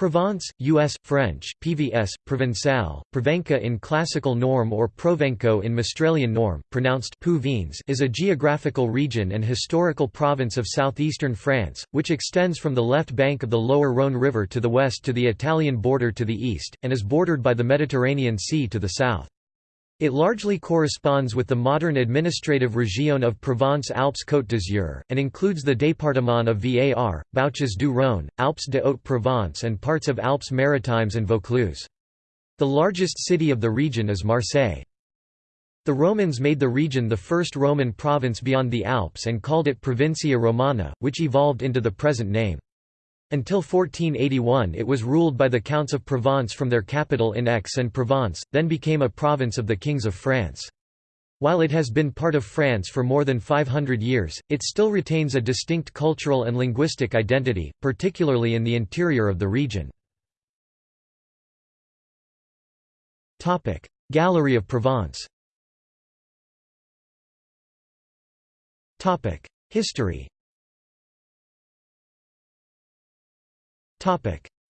Provence, U.S., French, PVS, Provençal, Provenca in classical norm or Provenco in Mistralian norm, pronounced is a geographical region and historical province of southeastern France, which extends from the left bank of the lower Rhône River to the west to the Italian border to the east, and is bordered by the Mediterranean Sea to the south. It largely corresponds with the modern administrative région of Provence-Alpes-Côte d'Azur, and includes the département of Var, Bouches du Rhône, Alpes de Haute-Provence and parts of Alpes-Maritimes and Vaucluse. The largest city of the region is Marseille. The Romans made the region the first Roman province beyond the Alps and called it Provincia Romana, which evolved into the present name. Until 1481 it was ruled by the Counts of Provence from their capital in Aix-en-Provence, then became a province of the Kings of France. While it has been part of France for more than 500 years, it still retains a distinct cultural and linguistic identity, particularly in the interior of the region. Gallery of Provence History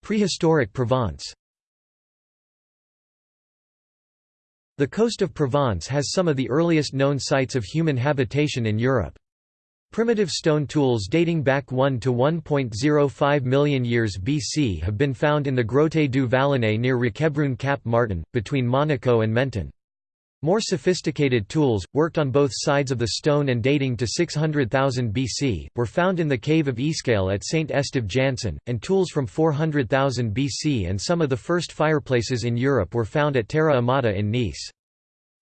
Prehistoric Provence The coast of Provence has some of the earliest known sites of human habitation in Europe. Primitive stone tools dating back 1 to 1.05 million years BC have been found in the Grotte du Vallonnet near Roquebrune Cap Martin, between Monaco and Menton. More sophisticated tools, worked on both sides of the stone and dating to 600,000 BC, were found in the cave of Escale at St. Esteve Janson, and tools from 400,000 BC and some of the first fireplaces in Europe were found at Terra Amata in Nice.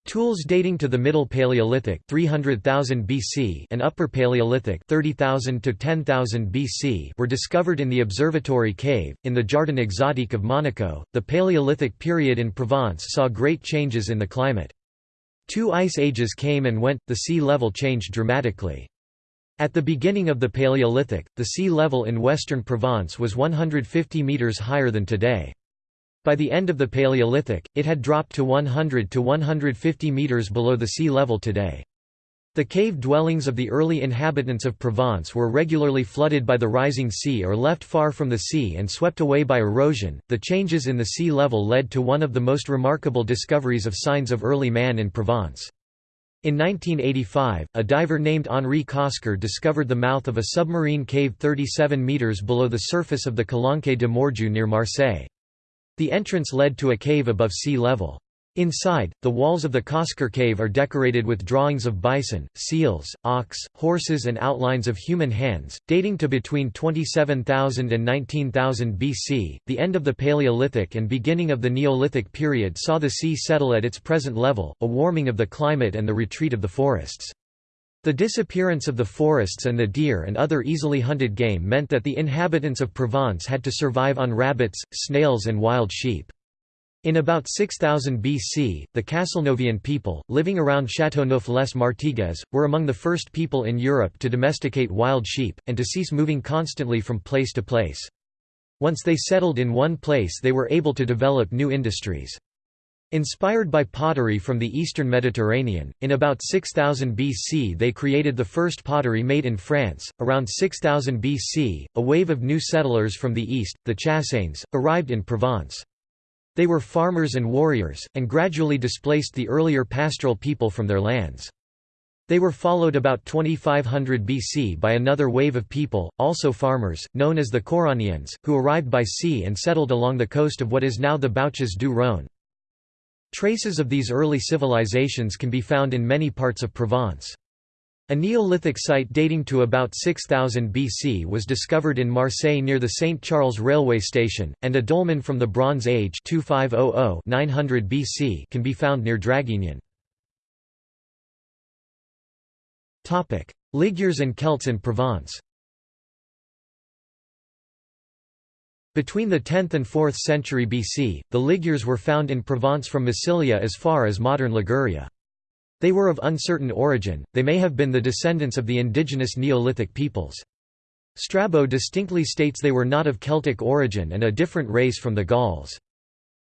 Tools dating to the Middle Paleolithic 300,000 BC and Upper Paleolithic 30,000 to 10,000 BC were discovered in the Observatory Cave in the Jardin Exotique of Monaco. The Paleolithic period in Provence saw great changes in the climate. Two ice ages came and went, the sea level changed dramatically. At the beginning of the Paleolithic, the sea level in western Provence was 150 metres higher than today. By the end of the Paleolithic, it had dropped to 100 to 150 metres below the sea level today. The cave dwellings of the early inhabitants of Provence were regularly flooded by the rising sea or left far from the sea and swept away by erosion. The changes in the sea level led to one of the most remarkable discoveries of signs of early man in Provence. In 1985, a diver named Henri Cosquer discovered the mouth of a submarine cave 37 metres below the surface of the Calanque de Morgiou near Marseille. The entrance led to a cave above sea level. Inside, the walls of the Cosquer cave are decorated with drawings of bison, seals, ox, horses and outlines of human hands, dating to between 27,000 and 19,000 BC. The end of the Paleolithic and beginning of the Neolithic period saw the sea settle at its present level, a warming of the climate and the retreat of the forests. The disappearance of the forests and the deer and other easily hunted game meant that the inhabitants of Provence had to survive on rabbits, snails and wild sheep. In about 6000 BC, the Castelnovian people, living around Châteauneuf-les-Martigues, were among the first people in Europe to domesticate wild sheep, and to cease moving constantly from place to place. Once they settled in one place they were able to develop new industries. Inspired by pottery from the eastern Mediterranean, in about 6000 BC they created the first pottery made in France. Around 6000 BC, a wave of new settlers from the east, the Chassanes, arrived in Provence. They were farmers and warriors, and gradually displaced the earlier pastoral people from their lands. They were followed about 2500 BC by another wave of people, also farmers, known as the Coronians, who arrived by sea and settled along the coast of what is now the Bouches du Rhône. Traces of these early civilizations can be found in many parts of Provence. A Neolithic site dating to about 6000 BC was discovered in Marseille near the St. Charles railway station, and a dolmen from the Bronze Age 2500 900 BC can be found near Draguignan. Ligures and Celts in Provence Between the 10th and 4th century BC, the Ligures were found in Provence from Massilia as far as modern Liguria. They were of uncertain origin, they may have been the descendants of the indigenous Neolithic peoples. Strabo distinctly states they were not of Celtic origin and a different race from the Gauls.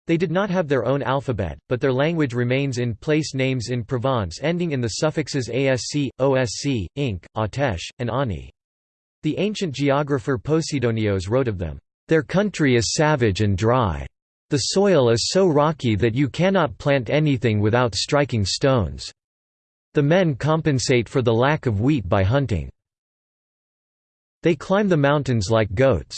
They did not have their own alphabet, but their language remains in place names in Provence ending in the suffixes asc, osc, inc, atesh, and ani. The ancient geographer Posidonios wrote of them, Their country is savage and dry. The soil is so rocky that you cannot plant anything without striking stones. The men compensate for the lack of wheat by hunting. They climb the mountains like goats.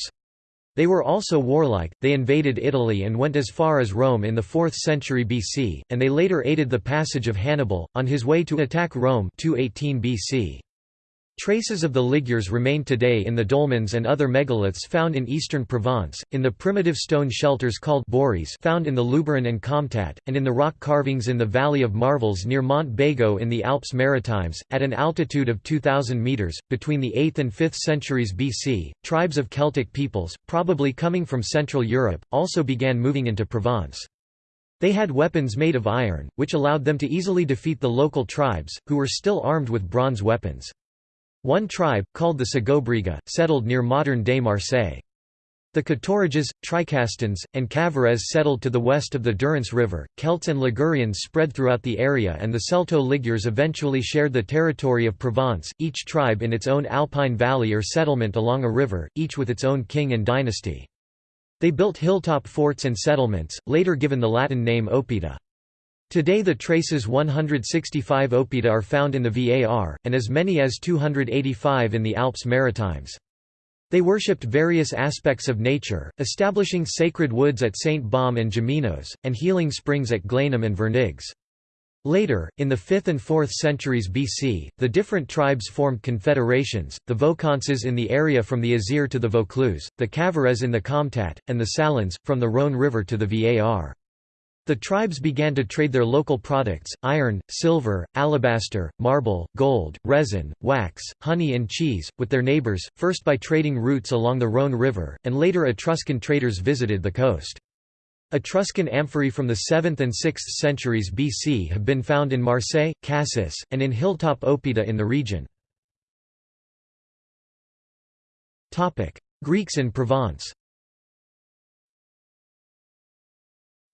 They were also warlike, they invaded Italy and went as far as Rome in the 4th century BC, and they later aided the passage of Hannibal, on his way to attack Rome 218 BC. Traces of the Ligures remain today in the dolmens and other megaliths found in eastern Provence, in the primitive stone shelters called bories found in the Luberon and Comtat, and in the rock carvings in the Valley of Marvels near Mont Bégo in the Alps Maritimes. At an altitude of 2,000 metres, between the 8th and 5th centuries BC, tribes of Celtic peoples, probably coming from Central Europe, also began moving into Provence. They had weapons made of iron, which allowed them to easily defeat the local tribes, who were still armed with bronze weapons. One tribe, called the Segobriga, settled near modern-day Marseille. The Caturiges, Tricastans, and Cavares settled to the west of the Durance River. Celts and Ligurians spread throughout the area, and the Celto-Ligures eventually shared the territory of Provence, each tribe in its own alpine valley or settlement along a river, each with its own king and dynasty. They built hilltop forts and settlements, later given the Latin name Oppida. Today the traces 165 oppida are found in the VAR, and as many as 285 in the Alps Maritimes. They worshipped various aspects of nature, establishing sacred woods at St. Baume and Gémenos, and healing springs at Glanum and Vernigues. Later, in the 5th and 4th centuries BC, the different tribes formed confederations, the Voconces in the area from the Isère to the Vaucluse, the Cavares in the Comtat, and the Salins, from the Rhône River to the Var. The tribes began to trade their local products, iron, silver, alabaster, marble, gold, resin, wax, honey and cheese, with their neighbours, first by trading routes along the Rhône River, and later Etruscan traders visited the coast. Etruscan amphorae from the 7th and 6th centuries BC have been found in Marseille, Cassis, and in hilltop Oppida in the region. Greeks in Provence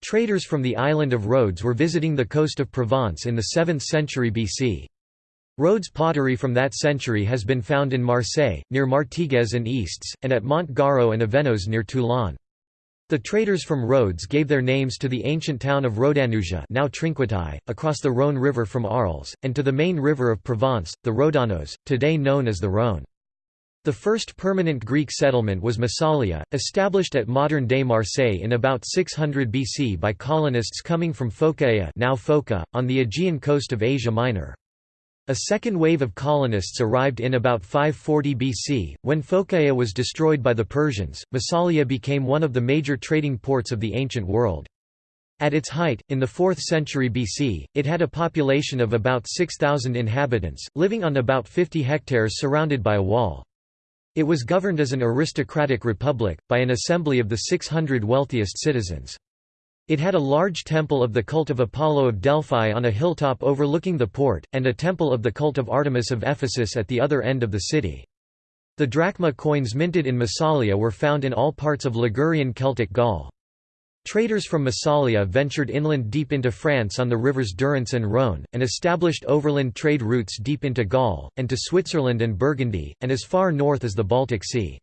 Traders from the island of Rhodes were visiting the coast of Provence in the 7th century BC. Rhodes pottery from that century has been found in Marseille, near Martigues and Easts, and at Mont Garo and Avesnos near Toulon. The traders from Rhodes gave their names to the ancient town of Rhodanusia now across the Rhône River from Arles, and to the main river of Provence, the Rhodanos, today known as the Rhône. The first permanent Greek settlement was Massalia, established at modern-day Marseille in about 600 BC by colonists coming from Phocaea now Phoca, on the Aegean coast of Asia Minor. A second wave of colonists arrived in about 540 BC. When Phocaea was destroyed by the Persians, Massalia became one of the major trading ports of the ancient world. At its height, in the 4th century BC, it had a population of about 6,000 inhabitants, living on about 50 hectares surrounded by a wall. It was governed as an aristocratic republic, by an assembly of the 600 wealthiest citizens. It had a large temple of the cult of Apollo of Delphi on a hilltop overlooking the port, and a temple of the cult of Artemis of Ephesus at the other end of the city. The drachma coins minted in Massalia were found in all parts of Ligurian Celtic Gaul. Traders from Massalia ventured inland deep into France on the rivers Durance and Rhône, and established overland trade routes deep into Gaul, and to Switzerland and Burgundy, and as far north as the Baltic Sea.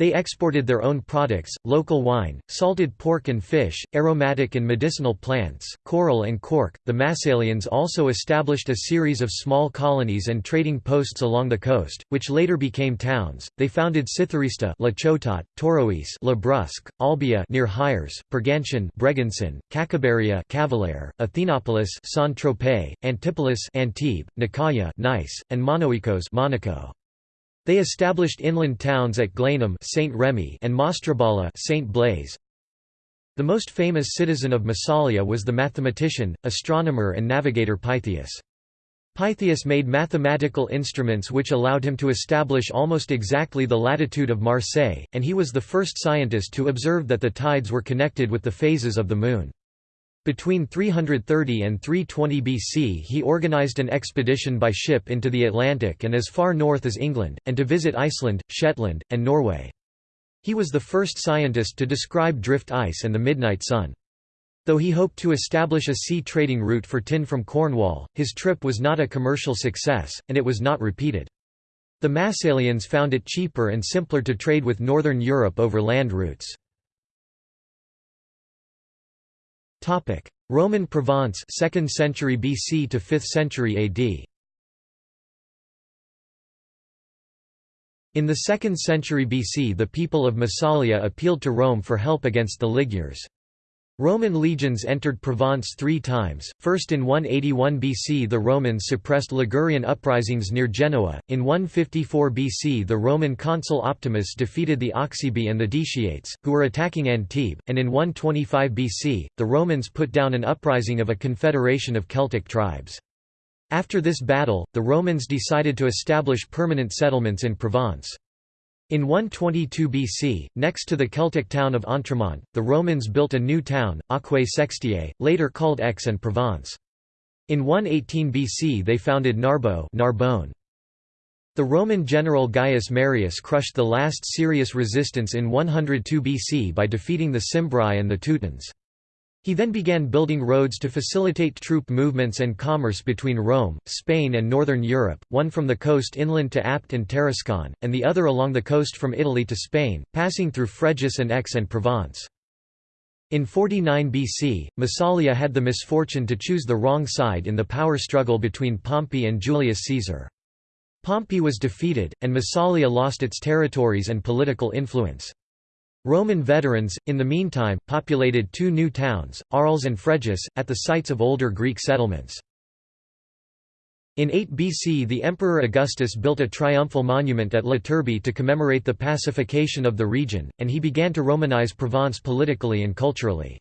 They exported their own products, local wine, salted pork and fish, aromatic and medicinal plants, coral and cork. The Massalians also established a series of small colonies and trading posts along the coast, which later became towns. They founded Cytharista, La Ciotat, Torois, La Brusque, Olbia near Hyères, Pergantian, Bregançon, Cacaberia, Cavalaire, Athenopolis, Saint-Tropez, Antipolis, Antibes, Nicaea, Nice, and Monoikos, Monaco. They established inland towns at Glanum Saint Remy and Mastrabala Saint Blaise. The most famous citizen of Massalia was the mathematician, astronomer and navigator Pytheas. Pytheas made mathematical instruments which allowed him to establish almost exactly the latitude of Marseille, and he was the first scientist to observe that the tides were connected with the phases of the Moon. Between 330 and 320 BC he organized an expedition by ship into the Atlantic and as far north as England, and to visit Iceland, Shetland, and Norway. He was the first scientist to describe drift ice and the midnight sun. Though he hoped to establish a sea trading route for tin from Cornwall, his trip was not a commercial success, and it was not repeated. The Massalians found it cheaper and simpler to trade with northern Europe over land routes. Roman Provence 2nd century BC to 5th century AD In the 2nd century BC the people of Massalia appealed to Rome for help against the Magyars. Roman legions entered Provence three times, first in 181 BC the Romans suppressed Ligurian uprisings near Genoa, in 154 BC the Roman consul Opimius defeated the Oxybi and the Deciates, who were attacking Antibes, and in 125 BC, the Romans put down an uprising of a confederation of Celtic tribes. After this battle, the Romans decided to establish permanent settlements in Provence. In 122 BC, next to the Celtic town of Entremont, the Romans built a new town, Aquae Sextiae, later called Aix-en-Provence. In 118 BC they founded Narbo Narbonne. The Roman general Gaius Marius crushed the last serious resistance in 102 BC by defeating the Cimbri and the Teutons. He then began building roads to facilitate troop movements and commerce between Rome, Spain and northern Europe, one from the coast inland to Apt and Tarascon, and the other along the coast from Italy to Spain, passing through Fréjus and Aix and Provence. In 49 BC, Massalia had the misfortune to choose the wrong side in the power struggle between Pompey and Julius Caesar. Pompey was defeated, and Massalia lost its territories and political influence. Roman veterans, in the meantime, populated two new towns, Arles and Fréjus, at the sites of older Greek settlements. In 8 BC the Emperor Augustus built a triumphal monument at La Turbie to commemorate the pacification of the region, and he began to Romanize Provence politically and culturally.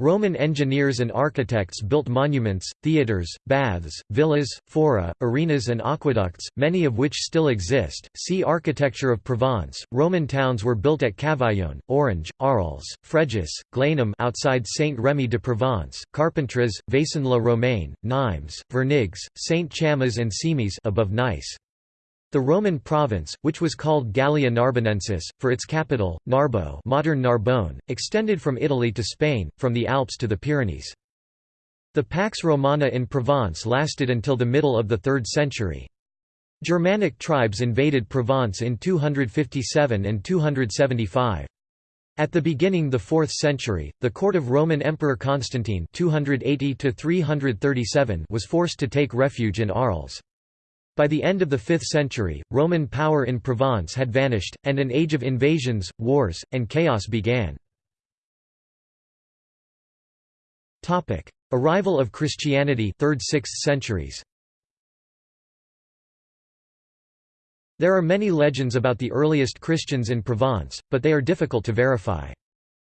Roman engineers and architects built monuments, theatres, baths, villas, fora, arenas, and aqueducts, many of which still exist. See Architecture of Provence. Roman towns were built at Cavaillon, Orange, Arles, Fréjus, Glanum outside Saint-Rémy de Provence, Carpentras, Vaison-la-Romaine, Nimes, Vernigues, Saint-Chamas, and Cimiez above Nice. The Roman province, which was called Gallia Narbonensis, for its capital, Narbo modern Narbonne, extended from Italy to Spain, from the Alps to the Pyrenees. The Pax Romana in Provence lasted until the middle of the 3rd century. Germanic tribes invaded Provence in 257 and 275. At the beginning of the 4th century, the court of Roman Emperor Constantine 280 was forced to take refuge in Arles. By the end of the 5th century, Roman power in Provence had vanished, and an age of invasions, wars, and chaos began. Arrival of Christianity 3rd–6th centuries There are many legends about the earliest Christians in Provence, but they are difficult to verify.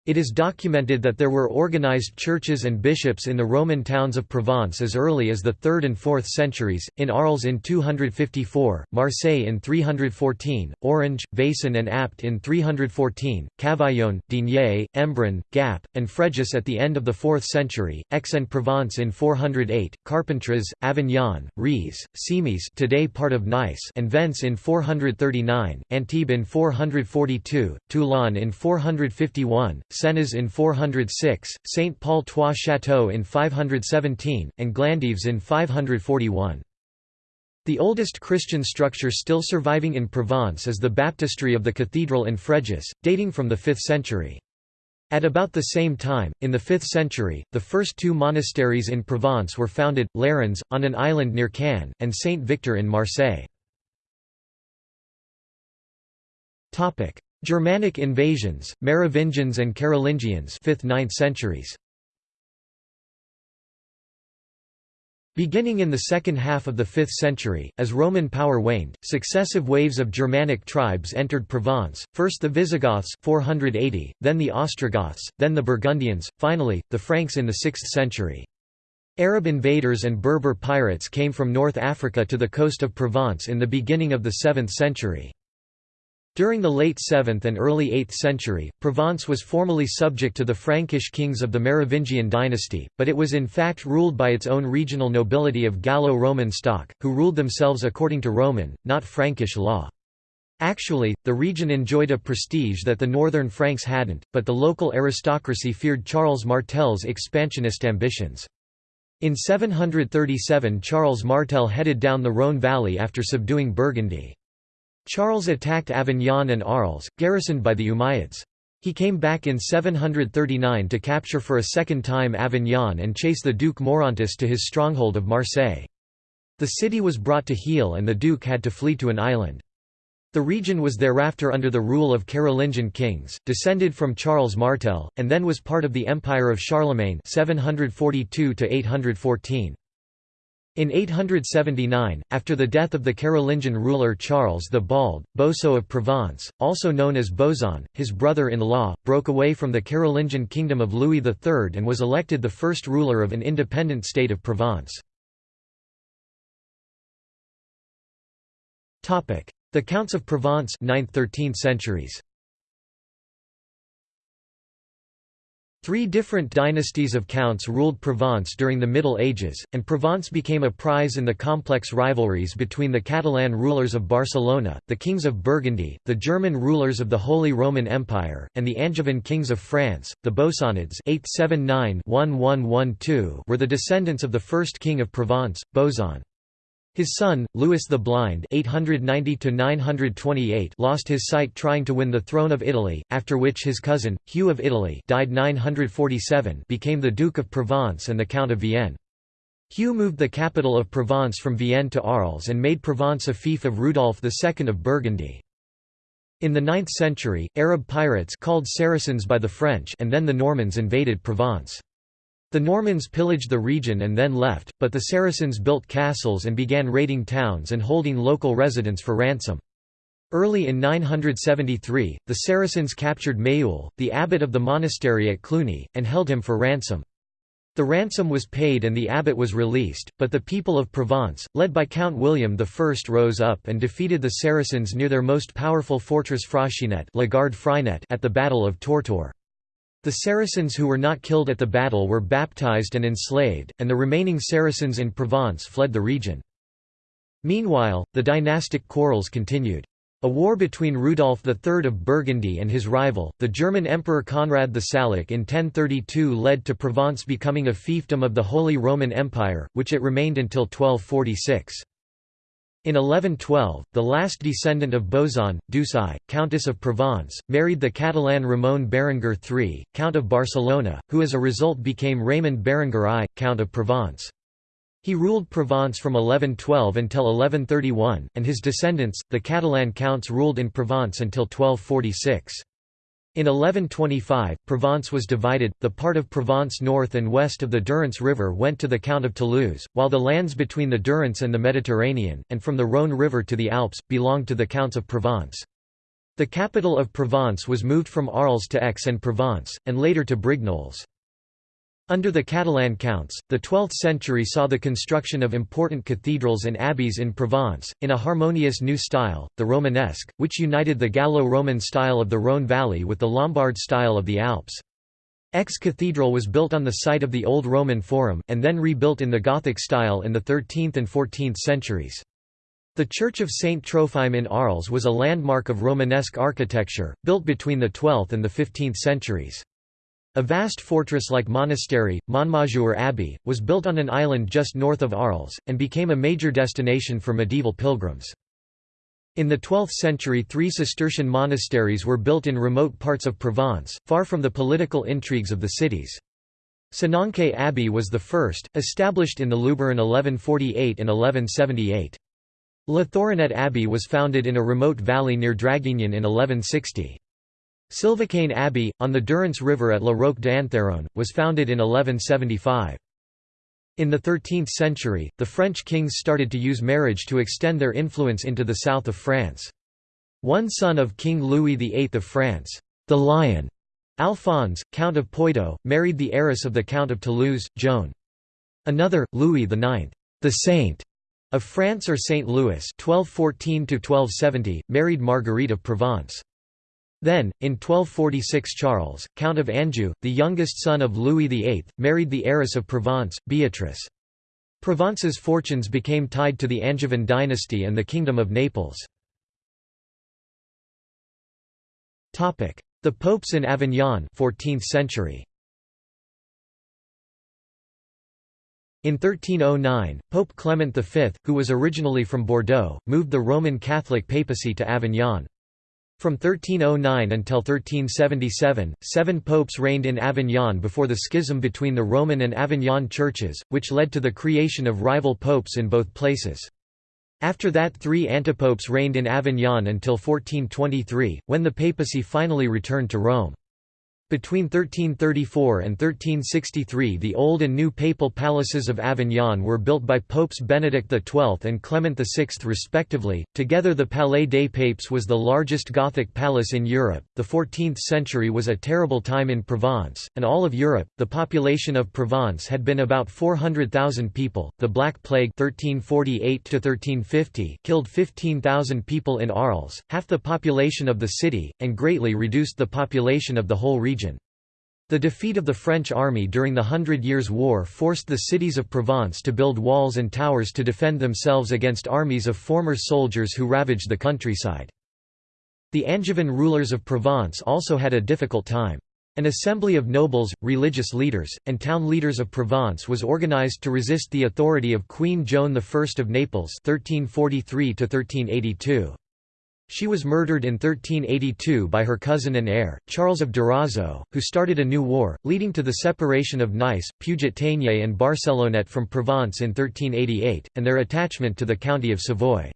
It is documented that there were organized churches and bishops in the Roman towns of Provence as early as the 3rd and 4th centuries, in Arles in 254, Marseille in 314, Orange, Vaison and Apt in 314, Cavaillon, Digne, Embrun, Gap, and Fréjus at the end of the 4th century, Aix-en-Provence in 408, Carpentras, Avignon, Riez, Cimiez today part of Nice and Vence in 439, Antibes in 442, Toulon in 451, Sénez in 406, Saint Paul Trois Châteaux in 517, and Glandèves in 541. The oldest Christian structure still surviving in Provence is the baptistry of the cathedral in Fréjus, dating from the 5th century. At about the same time, in the 5th century, the first two monasteries in Provence were founded, Lérins, on an island near Cannes, and Saint Victor in Marseille. Germanic invasions, Merovingians and Carolingians 5th–9th centuries. Beginning in the second half of the 5th century, as Roman power waned, successive waves of Germanic tribes entered Provence, first the Visigoths 480, then the Ostrogoths, then the Burgundians, finally, the Franks in the 6th century. Arab invaders and Berber pirates came from North Africa to the coast of Provence in the beginning of the 7th century. During the late 7th and early 8th century, Provence was formally subject to the Frankish kings of the Merovingian dynasty, but it was in fact ruled by its own regional nobility of Gallo-Roman stock, who ruled themselves according to Roman, not Frankish law. Actually, the region enjoyed a prestige that the northern Franks hadn't, but the local aristocracy feared Charles Martel's expansionist ambitions. In 737 Charles Martel headed down the Rhône valley after subduing Burgundy. Charles attacked Avignon and Arles, garrisoned by the Umayyads. He came back in 739 to capture for a second time Avignon and chase the Duke Maurontus to his stronghold of Marseille. The city was brought to heel and the Duke had to flee to an island. The region was thereafter under the rule of Carolingian kings, descended from Charles Martel, and then was part of the Empire of Charlemagne 742 -814. In 879, after the death of the Carolingian ruler Charles the Bald, Boso of Provence, also known as Bozon, his brother-in-law, broke away from the Carolingian kingdom of Louis III and was elected the first ruler of an independent state of Provence. The Counts of Provence 9th–13th centuries. Three different dynasties of counts ruled Provence during the Middle Ages, and Provence became a prize in the complex rivalries between the Catalan rulers of Barcelona, the kings of Burgundy, the German rulers of the Holy Roman Empire, and the Angevin kings of France. The Bosonids were the descendants of the first king of Provence, Boson. His son, Louis the Blind (890–928) lost his sight trying to win the throne of Italy, after which his cousin, Hugh of Italy, died 947, became the Duke of Provence and the Count of Vienne. Hugh moved the capital of Provence from Vienne to Arles and made Provence a fief of Rudolf II of Burgundy. In the 9th century, Arab pirates called Saracens by the French and then the Normans invaded Provence. The Normans pillaged the region and then left, but the Saracens built castles and began raiding towns and holding local residents for ransom. Early in 973, the Saracens captured Mayeul, the abbot of the monastery at Cluny, and held him for ransom. The ransom was paid and the abbot was released, but the people of Provence, led by Count William I rose up and defeated the Saracens near their most powerful fortress Fraxinet at the Battle of Tourtour. The Saracens who were not killed at the battle were baptized and enslaved, and the remaining Saracens in Provence fled the region. Meanwhile, the dynastic quarrels continued. A war between Rudolf III of Burgundy and his rival, the German Emperor Conrad the Salic in 1032 led to Provence becoming a fiefdom of the Holy Roman Empire, which it remained until 1246. In 1112, the last descendant of Boson, Ducai, Countess of Provence, married the Catalan Ramon Berenguer III, Count of Barcelona, who as a result became Raymond Berenguer I, Count of Provence. He ruled Provence from 1112 until 1131, and his descendants, the Catalan counts ruled in Provence until 1246. In 1125, Provence was divided, the part of Provence north and west of the Durance River went to the Count of Toulouse, while the lands between the Durance and the Mediterranean, and from the Rhône River to the Alps, belonged to the Counts of Provence. The capital of Provence was moved from Arles to Aix-en-Provence, and later to Brignoles. Under the Catalan counts, the 12th century saw the construction of important cathedrals and abbeys in Provence, in a harmonious new style, the Romanesque, which united the Gallo-Roman style of the Rhône valley with the Lombard style of the Alps. Aix Cathedral was built on the site of the Old Roman Forum, and then rebuilt in the Gothic style in the 13th and 14th centuries. The Church of Saint Trophime in Arles was a landmark of Romanesque architecture, built between the 12th and the 15th centuries. A vast fortress-like monastery, Montmajour Abbey, was built on an island just north of Arles, and became a major destination for medieval pilgrims. In the 12th century three Cistercian monasteries were built in remote parts of Provence, far from the political intrigues of the cities. Sénanque Abbey was the first, established in the Luberon 1148 and 1178. Le Thoronet Abbey was founded in a remote valley near Draguignan in 1160. Sylvacane Abbey, on the Durance River at La Roque d'Antheron, was founded in 1175. In the 13th century, the French kings started to use marriage to extend their influence into the south of France. One son of King Louis VIII of France, the Lion, Alphonse, Count of Poitou, married the heiress of the Count of Toulouse, Joan. Another, Louis IX, the Saint, of France or Saint Louis 1214 married Marguerite of Provence. Then, in 1246 Charles, Count of Anjou, the youngest son of Louis VIII, married the heiress of Provence, Beatrice. Provence's fortunes became tied to the Angevin dynasty and the Kingdom of Naples. The popes in Avignon 14th century. In 1309, Pope Clement V, who was originally from Bordeaux, moved the Roman Catholic papacy to Avignon. From 1309 until 1377, seven popes reigned in Avignon before the schism between the Roman and Avignon churches, which led to the creation of rival popes in both places. After that three antipopes reigned in Avignon until 1423, when the papacy finally returned to Rome. Between 1334 and 1363 the old and new papal palaces of Avignon were built by Popes Benedict XII and Clement VI respectively. Together the Palais des Papes was the largest Gothic palace in Europe. The 14th century was a terrible time in Provence, and all of Europe. The population of Provence had been about 400,000 people. The Black Plague 1348 1350 killed 15,000 people in Arles, half the population of the city, and greatly reduced the population of the whole region. The defeat of the French army during the Hundred Years' War forced the cities of Provence to build walls and towers to defend themselves against armies of former soldiers who ravaged the countryside. The Angevin rulers of Provence also had a difficult time. An assembly of nobles, religious leaders, and town leaders of Provence was organized to resist the authority of Queen Joan I of Naples 1343 -1382. She was murdered in 1382 by her cousin and heir, Charles of Durazzo, who started a new war, leading to the separation of Nice, Puget-Théniers and Barcelonnette from Provence in 1388, and their attachment to the county of Savoy.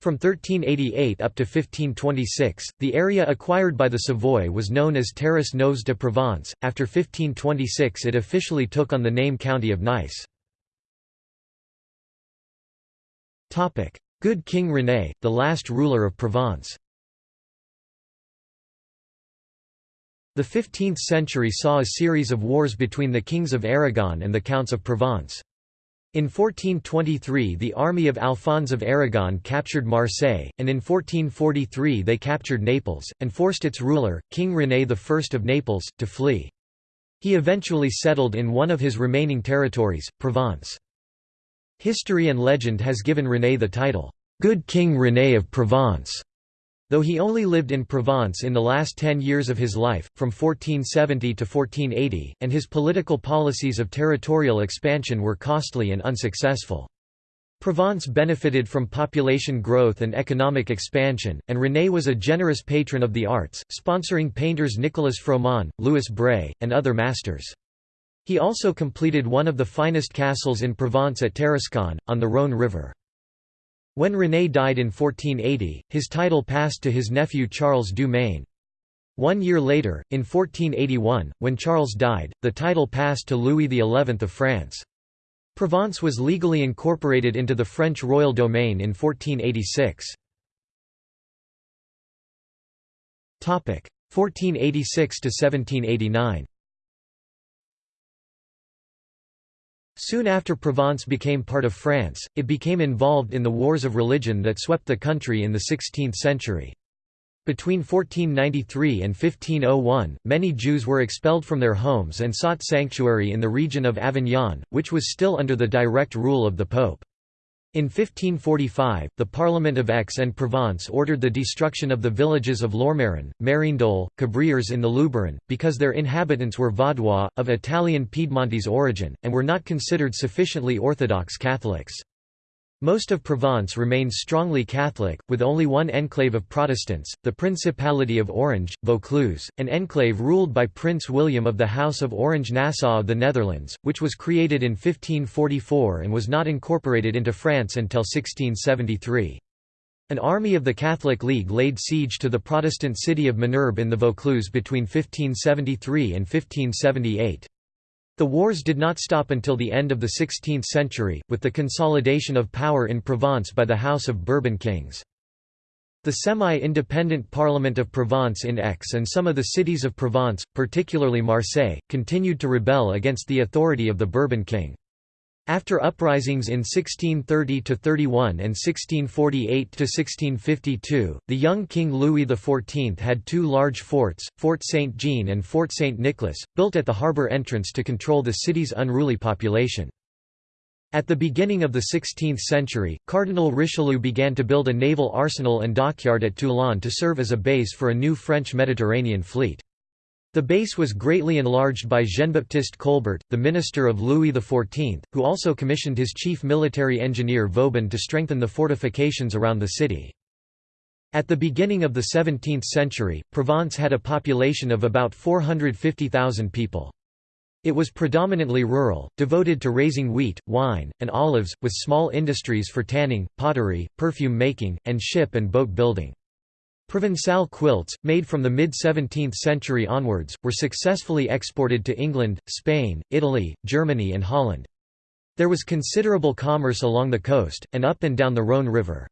From 1388 up to 1526, the area acquired by the Savoy was known as Terres Neuves de Provence. After 1526 it officially took on the name County of Nice. Good King René, the last ruler of Provence. The 15th century saw a series of wars between the kings of Aragon and the counts of Provence. In 1423 the army of Alphonse of Aragon captured Marseille, and in 1443 they captured Naples, and forced its ruler, King René I of Naples, to flee. He eventually settled in one of his remaining territories, Provence. History and legend has given René the title, "'Good King René of Provence' Though he only lived in Provence in the last ten years of his life, from 1470 to 1480, and his political policies of territorial expansion were costly and unsuccessful. Provence benefited from population growth and economic expansion, and René was a generous patron of the arts, sponsoring painters Nicolas Froment, Louis Bréa, and other masters. He also completed one of the finest castles in Provence at Tarascon, on the Rhône River. When René died in 1480, his title passed to his nephew Charles du Maine. One year later, in 1481, when Charles died, the title passed to Louis XI of France. Provence was legally incorporated into the French royal domain in 1486. 1486 to 1789 Soon after Provence became part of France, it became involved in the wars of religion that swept the country in the 16th century. Between 1493 and 1501, many Jews were expelled from their homes and sought sanctuary in the region of Avignon, which was still under the direct rule of the Pope. In 1545, the Parliament of Aix and Provence ordered the destruction of the villages of Lourmarin, Mérindol, Cabrières in the Luberon, because their inhabitants were Vaudois, of Italian Piedmontese origin, and were not considered sufficiently Orthodox Catholics. Most of Provence remains strongly Catholic, with only one enclave of Protestants, the Principality of Orange, Vaucluse, an enclave ruled by Prince William of the House of Orange-Nassau of the Netherlands, which was created in 1544 and was not incorporated into France until 1673. An army of the Catholic League laid siege to the Protestant city of Ménerbes in the Vaucluse between 1573 and 1578. The wars did not stop until the end of the 16th century, with the consolidation of power in Provence by the House of Bourbon kings. The semi-independent Parliament of Provence in Aix and some of the cities of Provence, particularly Marseille, continued to rebel against the authority of the Bourbon king. After uprisings in 1630–31 and 1648–1652, the young King Louis XIV had two large forts, Fort Saint-Jean and Fort Saint-Nicolas, built at the harbour entrance to control the city's unruly population. At the beginning of the 16th century, Cardinal Richelieu began to build a naval arsenal and dockyard at Toulon to serve as a base for a new French Mediterranean fleet. The base was greatly enlarged by Jean-Baptiste Colbert, the minister of Louis XIV, who also commissioned his chief military engineer Vauban to strengthen the fortifications around the city. At the beginning of the 17th century, Provence had a population of about 450,000 people. It was predominantly rural, devoted to raising wheat, wine, and olives, with small industries for tanning, pottery, perfume making, and ship and boat building. Provençal quilts, made from the mid-17th century onwards, were successfully exported to England, Spain, Italy, Germany and Holland. There was considerable commerce along the coast, and up and down the Rhône River.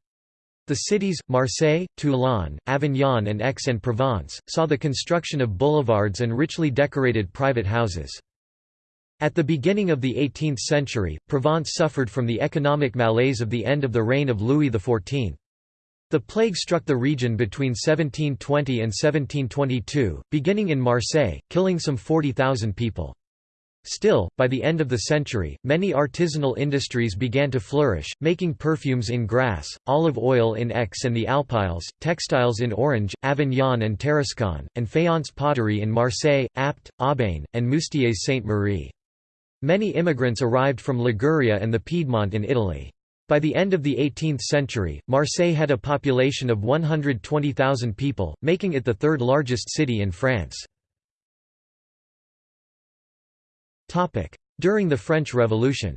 The cities, Marseille, Toulon, Avignon and Aix-en-Provence, saw the construction of boulevards and richly decorated private houses. At the beginning of the 18th century, Provence suffered from the economic malaise of the end of the reign of Louis XIV. The plague struck the region between 1720 and 1722, beginning in Marseille, killing some 40,000 people. Still, by the end of the century, many artisanal industries began to flourish, making perfumes in Grasse, olive oil in Aix and the Alpilles, textiles in Orange, Avignon and Tarascon, and faience pottery in Marseille, Apt, Aubagne, and Moustiers-Sainte-Marie. Many immigrants arrived from Liguria and the Piedmont in Italy. By the end of the 18th century, Marseille had a population of 120,000 people, making it the third largest city in France. During the French Revolution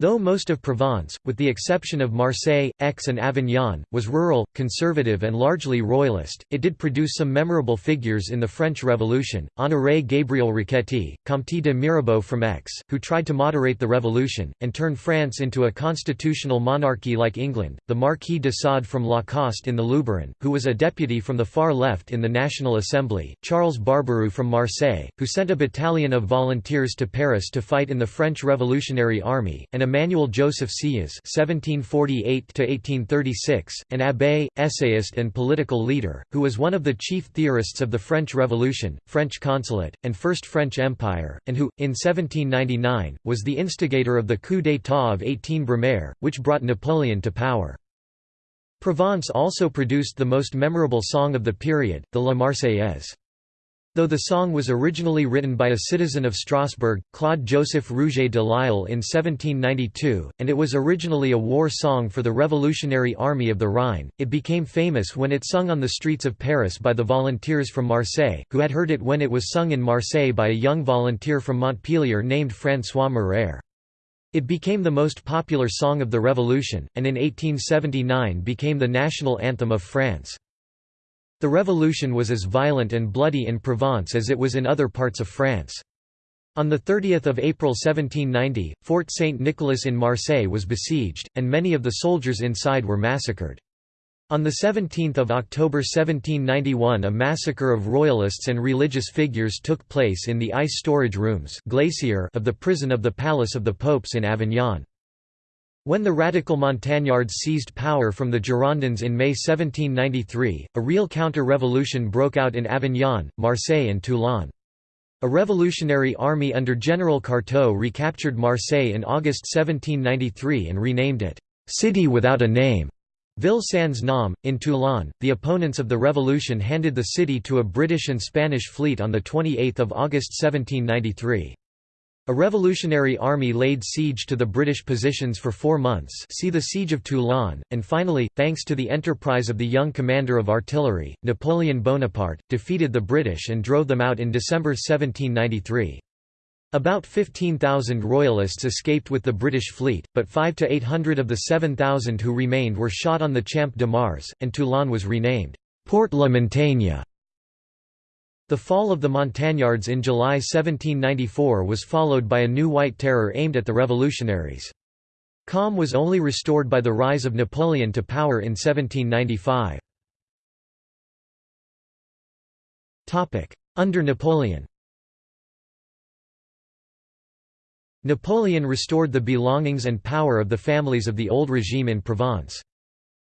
Though most of Provence, with the exception of Marseille, Aix and Avignon, was rural, conservative and largely royalist, it did produce some memorable figures in the French Revolution, Honoré Gabriel Riquetti, Comte de Mirabeau from Aix, who tried to moderate the revolution, and turn France into a constitutional monarchy like England, the Marquis de Sade from Lacoste in the Luberon, who was a deputy from the far left in the National Assembly, Charles Barbaroux from Marseille, who sent a battalion of volunteers to Paris to fight in the French Revolutionary Army, and Emmanuel Joseph Sieyès (1748–1836), an abbé, essayist, and political leader, who was one of the chief theorists of the French Revolution, French Consulate, and First French Empire, and who, in 1799, was the instigator of the coup d'état of 18 Brumaire, which brought Napoleon to power. Provence also produced the most memorable song of the period, the La Marseillaise. Though the song was originally written by a citizen of Strasbourg, Claude-Joseph Rouget de Lisle in 1792, and it was originally a war song for the Revolutionary Army of the Rhine, it became famous when it sung on the streets of Paris by the volunteers from Marseille, who had heard it when it was sung in Marseille by a young volunteer from Montpellier named François Mireur. It became the most popular song of the Revolution, and in 1879 became the national anthem of France. The revolution was as violent and bloody in Provence as it was in other parts of France. On 30 April 1790, Fort Saint-Nicolas in Marseille was besieged, and many of the soldiers inside were massacred. On 17 October 1791 a massacre of royalists and religious figures took place in the ice storage rooms glacier of the prison of the Palace of the Popes in Avignon. When the radical Montagnards seized power from the Girondins in May 1793, a real counter-revolution broke out in Avignon, Marseille and Toulon. A revolutionary army under General Carteaux recaptured Marseille in August 1793 and renamed it, "'City Without a Name' Ville sans nom. In Toulon, the opponents of the revolution handed the city to a British and Spanish fleet on 28 August 1793. A revolutionary army laid siege to the British positions for four months see the Siege of Toulon, and finally, thanks to the enterprise of the young commander of artillery, Napoleon Bonaparte, defeated the British and drove them out in December 1793. About 15,000 royalists escaped with the British fleet, but 5 to 800 of the 7,000 who remained were shot on the Champ de Mars, and Toulon was renamed Port la Montagne. The fall of the Montagnards in July 1794 was followed by a new White Terror aimed at the revolutionaries. Calm was only restored by the rise of Napoleon to power in 1795. Under Napoleon Napoleon restored the belongings and power of the families of the old regime in Provence.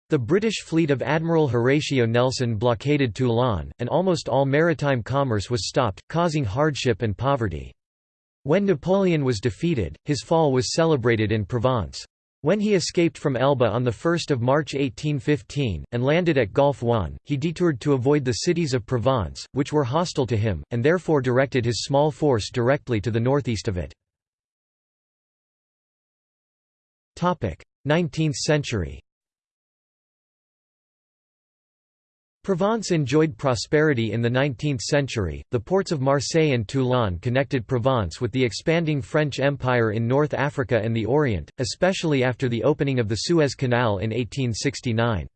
The British fleet of Admiral Horatio Nelson blockaded Toulon, and almost all maritime commerce was stopped, causing hardship and poverty. When Napoleon was defeated, his fall was celebrated in Provence. When he escaped from Elba on 1 March 1815, and landed at Golfe-Juan, he detoured to avoid the cities of Provence, which were hostile to him, and therefore directed his small force directly to the northeast of it. 19th century Provence enjoyed prosperity in the 19th century. The ports of Marseille and Toulon connected Provence with the expanding French Empire in North Africa and the Orient, especially after the opening of the Suez Canal in 1869.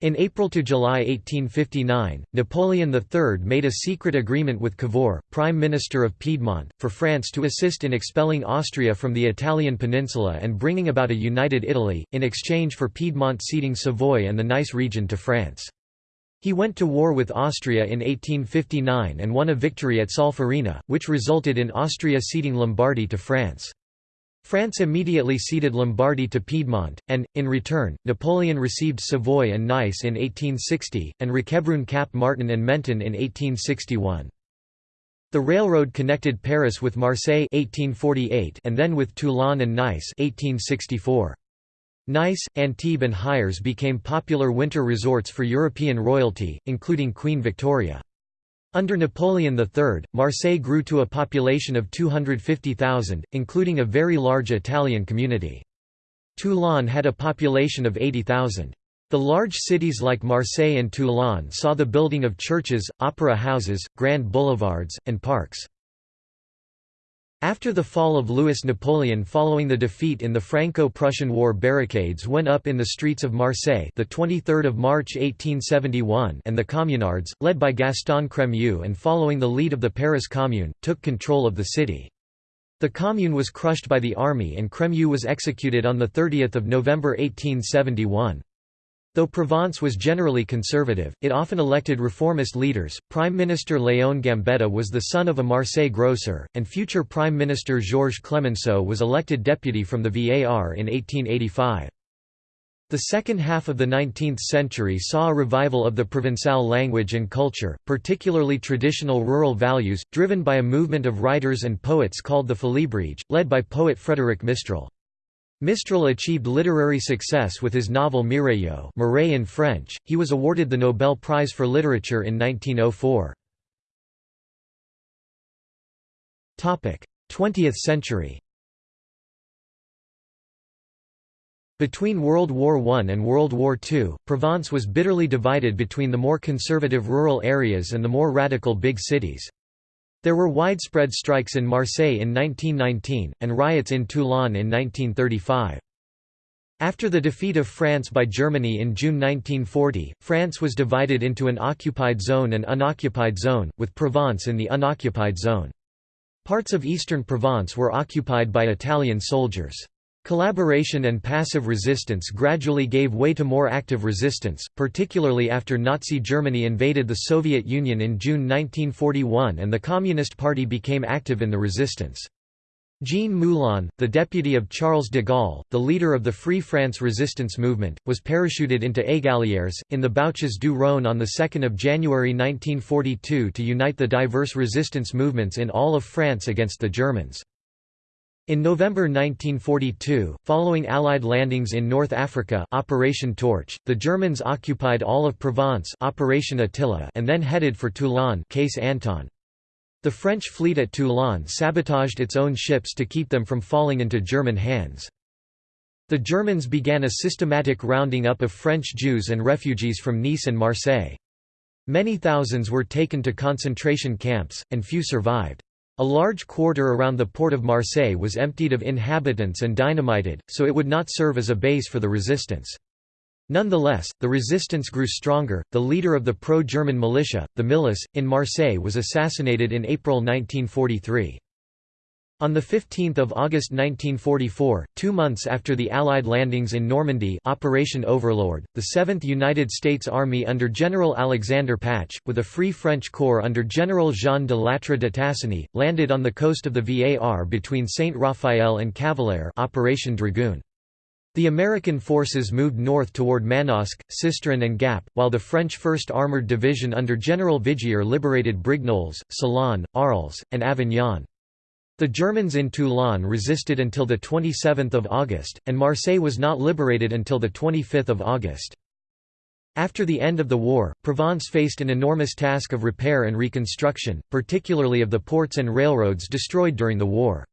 In April to July 1859, Napoleon III made a secret agreement with Cavour, Prime Minister of Piedmont, for France to assist in expelling Austria from the Italian peninsula and bringing about a united Italy, in exchange for Piedmont ceding Savoy and the Nice region to France. He went to war with Austria in 1859 and won a victory at Solferino, which resulted in Austria ceding Lombardy to France. France immediately ceded Lombardy to Piedmont, and, in return, Napoleon received Savoy and Nice in 1860, and Roquebrune Cap Martin and Menton in 1861. The railroad connected Paris with Marseille 1848 and then with Toulon and Nice 1864. Nice, Antibes and Hyères became popular winter resorts for European royalty, including Queen Victoria. Under Napoleon III, Marseille grew to a population of 250,000, including a very large Italian community. Toulon had a population of 80,000. The large cities like Marseille and Toulon saw the building of churches, opera houses, grand boulevards, and parks. After the fall of Louis Napoleon following the defeat in the Franco-Prussian War barricades went up in the streets of Marseille the 23rd of March 1871 and the Communards, led by Gaston Crémieux and following the lead of the Paris Commune, took control of the city. The Commune was crushed by the army and Crémieux was executed on 30 November 1871. Though Provence was generally conservative, it often elected reformist leaders. Prime Minister Léon Gambetta was the son of a Marseille grocer, and future Prime Minister Georges Clemenceau was elected deputy from the VAR in 1885. The second half of the 19th century saw a revival of the Provençal language and culture, particularly traditional rural values, driven by a movement of writers and poets called the Félibrige, led by poet Frédéric Mistral. Mistral achieved literary success with his novel Mireille in French. He was awarded the Nobel Prize for Literature in 1904. 20th century Between World War I and World War II, Provence was bitterly divided between the more conservative rural areas and the more radical big cities. There were widespread strikes in Marseille in 1919, and riots in Toulon in 1935. After the defeat of France by Germany in June 1940, France was divided into an occupied zone and unoccupied zone, with Provence in the unoccupied zone. Parts of eastern Provence were occupied by Italian soldiers. Collaboration and passive resistance gradually gave way to more active resistance, particularly after Nazi Germany invaded the Soviet Union in June 1941 and the Communist Party became active in the resistance. Jean Moulin, the deputy of Charles de Gaulle, the leader of the Free France resistance movement, was parachuted into Égalières, in the Bouches du Rhône on 2 January 1942 to unite the diverse resistance movements in all of France against the Germans. In November 1942, following Allied landings in North Africa Operation Torch, the Germans occupied all of Provence Operation Attila and then headed for Toulon Case Anton. The French fleet at Toulon sabotaged its own ships to keep them from falling into German hands. The Germans began a systematic rounding up of French Jews and refugees from Nice and Marseille. Many thousands were taken to concentration camps, and few survived. A large quarter around the port of Marseille was emptied of inhabitants and dynamited, so it would not serve as a base for the resistance. Nonetheless, the resistance grew stronger. The leader of the pro German militia, the Milice, in Marseille was assassinated in April 1943. On 15 August 1944, two months after the Allied landings in Normandy Operation Overlord, the 7th United States Army under General Alexander Patch, with a Free French Corps under General Jean de Lattre de Tassigny, landed on the coast of the Var between Saint-Raphael and Cavalaire Operation Dragoon. The American forces moved north toward Manosque, Sisteron and Gap, while the French 1st Armored Division under General Vigier liberated Brignoles, Salon, Arles, and Avignon. The Germans in Toulon resisted until 27 August, and Marseille was not liberated until 25 August. After the end of the war, Provence faced an enormous task of repair and reconstruction, particularly of the ports and railroads destroyed during the war.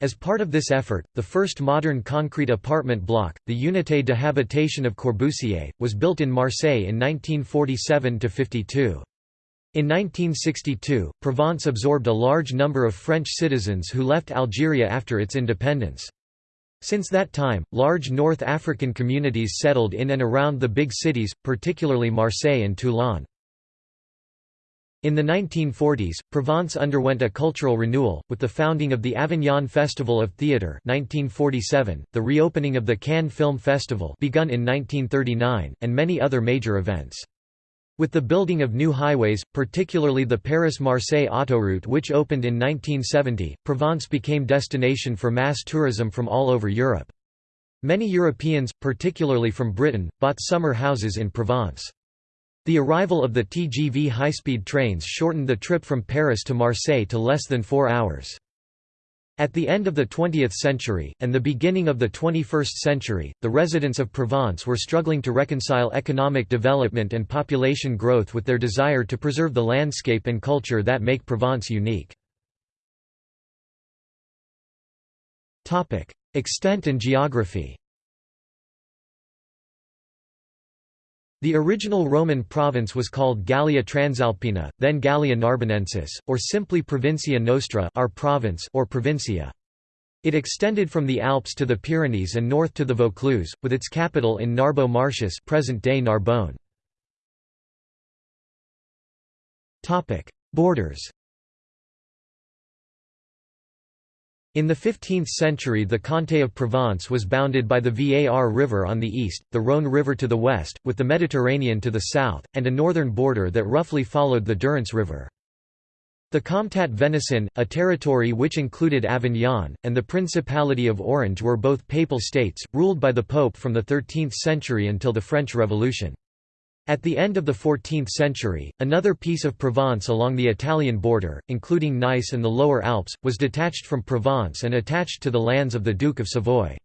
As part of this effort, the first modern concrete apartment block, the Unité de Habitation of Corbusier, was built in Marseille in 1947–52. In 1962, Provence absorbed a large number of French citizens who left Algeria after its independence. Since that time, large North African communities settled in and around the big cities, particularly Marseille and Toulon. In the 1940s, Provence underwent a cultural renewal, with the founding of the Avignon Festival of Theatre 1947, the reopening of the Cannes Film Festival begun in 1939, and many other major events. With the building of new highways, particularly the Paris-Marseille autoroute which opened in 1970, Provence became destination for mass tourism from all over Europe. Many Europeans, particularly from Britain, bought summer houses in Provence. The arrival of the TGV high-speed trains shortened the trip from Paris to Marseille to less than four hours. At the end of the 20th century, and the beginning of the 21st century, the residents of Provence were struggling to reconcile economic development and population growth with their desire to preserve the landscape and culture that make Provence unique. Extent and geography The original Roman province was called Gallia Transalpina, then Gallia Narbonensis, or simply Provincia Nostra our province or Provincia. It extended from the Alps to the Pyrenees and north to the Vaucluse, with its capital in Narbo Martius present-day Narbonne. Borders In the 15th century the Comté of Provence was bounded by the Var River on the east, the Rhône River to the west, with the Mediterranean to the south, and a northern border that roughly followed the Durance River. The Comtat Venaissin, a territory which included Avignon, and the Principality of Orange were both papal states, ruled by the Pope from the 13th century until the French Revolution. At the end of the 14th century, another piece of Provence along the Italian border, including Nice and the Lower Alps, was detached from Provence and attached to the lands of the Duke of Savoy.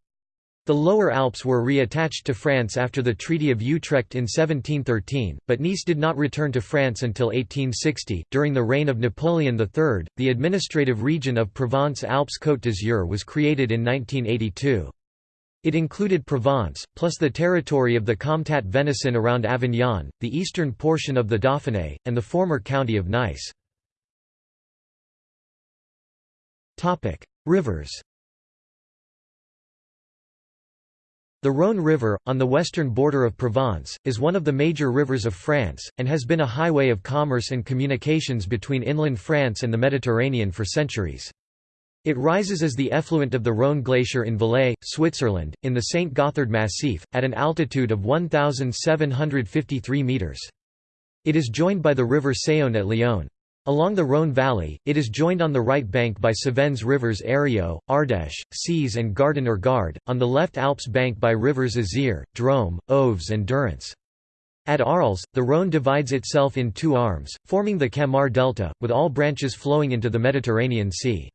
The Lower Alps were reattached to France after the Treaty of Utrecht in 1713, but Nice did not return to France until 1860. During the reign of Napoleon III, the administrative region of Provence-Alpes-Côte d'Azur was created in 1982. It included Provence, plus the territory of the Comtat Venaissin around Avignon, the eastern portion of the Dauphiné, and the former county of Nice. Rivers The Rhône River, on the western border of Provence, is one of the major rivers of France, and has been a highway of commerce and communications between inland France and the Mediterranean for centuries. It rises as the effluent of the Rhône Glacier in Valais, Switzerland, in the St. Gothard Massif, at an altitude of 1,753 metres. It is joined by the river Saône at Lyon. Along the Rhône Valley, it is joined on the right bank by Cevennes rivers Eyrieux, Ardèche, Cèze and Gardon or Gard, on the left Alps bank by rivers Isère, Drôme, Ouvèze and Durance. At Arles, the Rhône divides itself in two arms, forming the Camargue Delta, with all branches flowing into the Mediterranean Sea.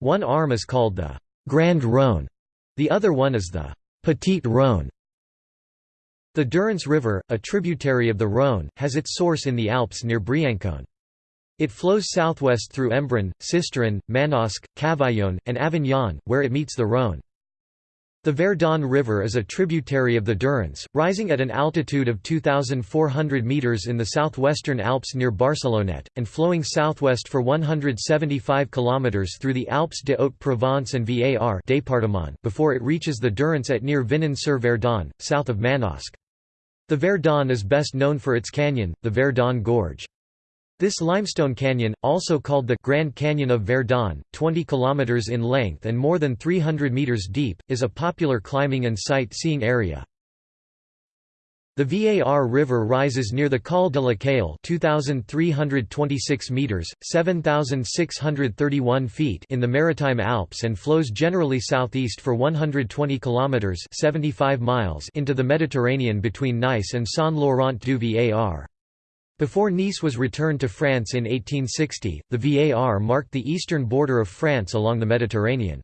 One arm is called the Grand Rhône, the other one is the Petite Rhône. The Durance River, a tributary of the Rhône, has its source in the Alps near Briançon. It flows southwest through Embrun, Sisteron, Manosque, Cavaillon, and Avignon, where it meets the Rhône. The Verdon River is a tributary of the Durance, rising at an altitude of 2,400 metres in the southwestern Alps near Barcelonnette, and flowing southwest for 175 kilometres through the Alpes de Haute-Provence and Var département before it reaches the Durance at near Vinon-sur-Verdon, south of Manosque. The Verdon is best known for its canyon, the Verdon Gorge. This limestone canyon, also called the Grand Canyon of Verdon, 20 km in length and more than 300 meters deep, is a popular climbing and sightseeing area. The Var River rises near the Col de la Caille 2,326 meters, 7,631 feet in the Maritime Alps and flows generally southeast for 120 kilometers 75 miles into the Mediterranean between Nice and Saint-Laurent du Var. Before Nice was returned to France in 1860, the VAR marked the eastern border of France along the Mediterranean.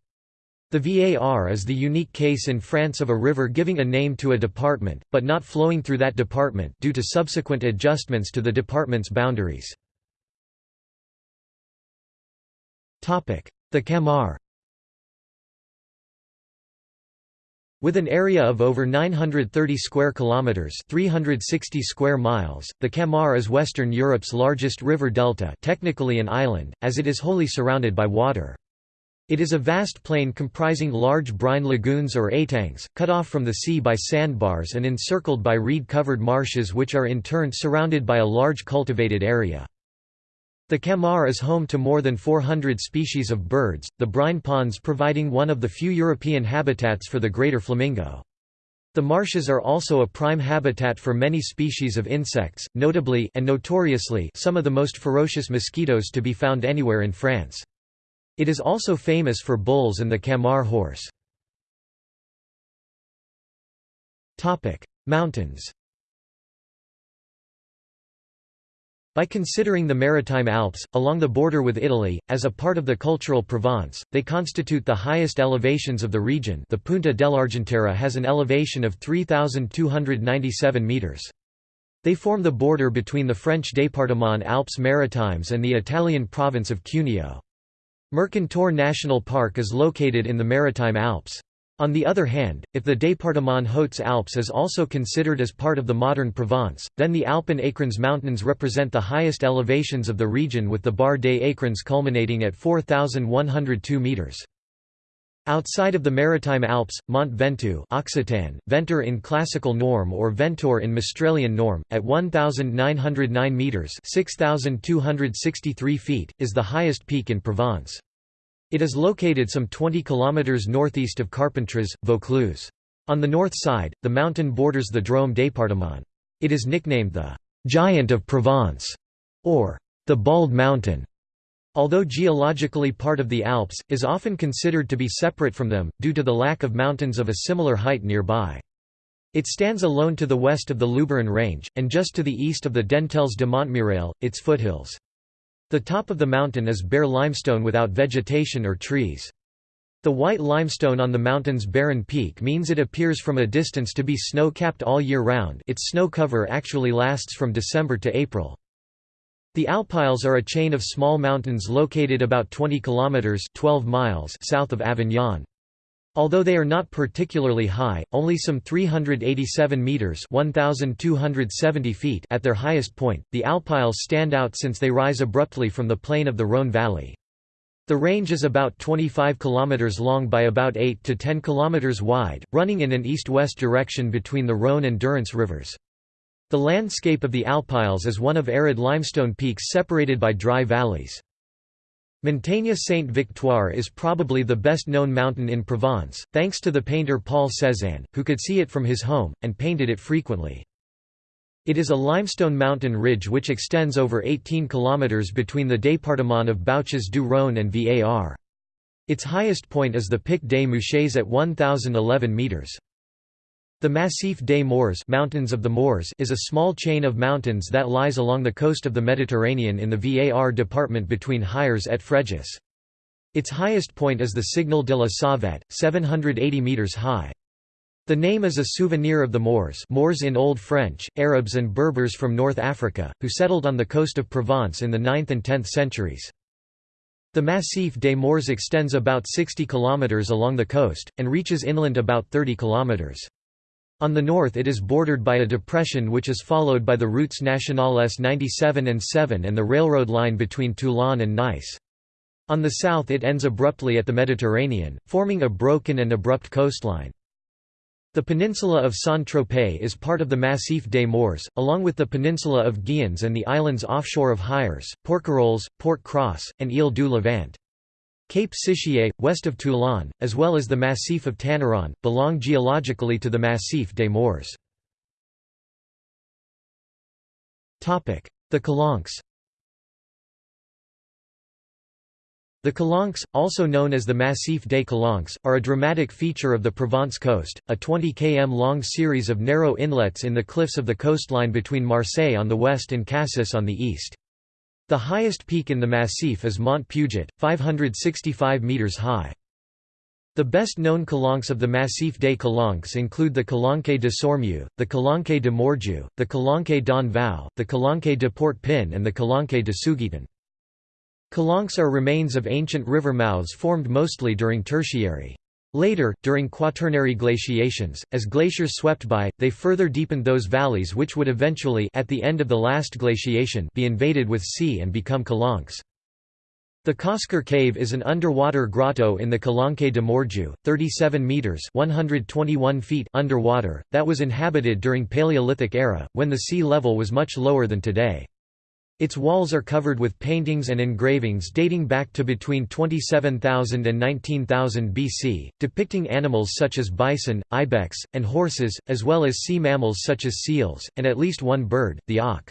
The VAR is the unique case in France of a river giving a name to a department, but not flowing through that department due to subsequent adjustments to the department's boundaries. The Camargue With an area of over 930 square kilometers, 360 square miles, the Camargue is Western Europe's largest river delta, technically an island, as it is wholly surrounded by water. It is a vast plain comprising large brine lagoons or étangs, cut off from the sea by sandbars and encircled by reed-covered marshes which are in turn surrounded by a large cultivated area. The Camargue is home to more than 400 species of birds, the brine ponds providing one of the few European habitats for the greater flamingo. The marshes are also a prime habitat for many species of insects, notably and notoriously some of the most ferocious mosquitoes to be found anywhere in France. It is also famous for bulls and the Camargue horse. Mountains By considering the Maritime Alps, along the border with Italy, as a part of the cultural Provence, they constitute the highest elevations of the region the Punta dell'Argentiera has an elevation of 3,297 metres. They form the border between the French département Alpes Maritimes and the Italian province of Cuneo. Mercantour National Park is located in the Maritime Alps. On the other hand, if the département Hautes-Alpes is also considered as part of the modern Provence, then the Alpin Écrins Mountains represent the highest elevations of the region with the Barre des Écrins culminating at 4,102 metres. Outside of the Maritime Alps, Mont Ventoux Occitan, Ventour in classical norm or Ventor in Mistralian norm, at 1,909 metres 6,263 feet, is the highest peak in Provence. It is located some 20 km northeast of Carpentras, Vaucluse. On the north side, the mountain borders the Drôme département. It is nicknamed the «Giant of Provence» or «the Bald Mountain». Although geologically part of the Alps, is often considered to be separate from them, due to the lack of mountains of a similar height nearby. It stands alone to the west of the Luberon Range, and just to the east of the Dentelles de Montmirail, its foothills. The top of the mountain is bare limestone without vegetation or trees. The white limestone on the mountain's barren peak means it appears from a distance to be snow-capped all year round its snow cover actually lasts from December to April. The Alpilles are a chain of small mountains located about 20 kilometers 12 miles south of Avignon. Although they are not particularly high, only some 387 meters (1270 feet) at their highest point, the Alpilles stand out since they rise abruptly from the plain of the Rhône valley. The range is about 25 km long by about 8 to 10 km wide, running in an east-west direction between the Rhône and Durance rivers. The landscape of the Alpilles is one of arid limestone peaks separated by dry valleys. Montagne Sainte-Victoire is probably the best-known mountain in Provence, thanks to the painter Paul Cézanne, who could see it from his home, and painted it frequently. It is a limestone mountain ridge which extends over 18 km between the département of Bouches du Rhône and Var. Its highest point is the Pic des Mouches at 1,011 metres. The Massif des Maures, Mountains of the Moors is a small chain of mountains that lies along the coast of the Mediterranean in the Var department between Hyères et Fréjus. Its highest point is the Signal de la Savette, 780 metres high. The name is a souvenir of the Moors Moors in Old French, Arabs and Berbers from North Africa, who settled on the coast of Provence in the 9th and 10th centuries. The Massif des Maures extends about 60 kilometers along the coast, and reaches inland about 30 km. On the north it is bordered by a depression which is followed by the routes nationales 97 and 7 and the railroad line between Toulon and Nice. On the south it ends abruptly at the Mediterranean, forming a broken and abrupt coastline. The peninsula of Saint-Tropez is part of the Massif des Maures, along with the peninsula of Giens and the islands offshore of Hyères, Porquerolles, Port-Cros, and Ile du Levant. Cape Sicié, west of Toulon, as well as the Massif of Tanneron, belong geologically to the Massif des Maures. The Calanques The Calanques, also known as the Massif des Calanques, are a dramatic feature of the Provence coast, a 20 km long series of narrow inlets in the cliffs of the coastline between Marseille on the west and Cassis on the east. The highest peak in the Massif is Mont Puget, 565 metres high. The best-known calanques of the Massif des Calanques include the Calanque de Sormiou, the Calanque de Morgiou, the Calanque d'En-Vau, the Calanque de Port-Pin and the Calanque de Sugiton. Calanques are remains of ancient river mouths formed mostly during Tertiary. Later, during Quaternary glaciations, as glaciers swept by, they further deepened those valleys which would eventually at the end of the last glaciation be invaded with sea and become calanques. The Cosquer Cave is an underwater grotto in the Calanque de Morgiou, 37 meters (121 feet) underwater, that was inhabited during Paleolithic era, when the sea level was much lower than today. Its walls are covered with paintings and engravings dating back to between 27,000 and 19,000 BC, depicting animals such as bison, ibex, and horses, as well as sea mammals such as seals, and at least one bird, the auk.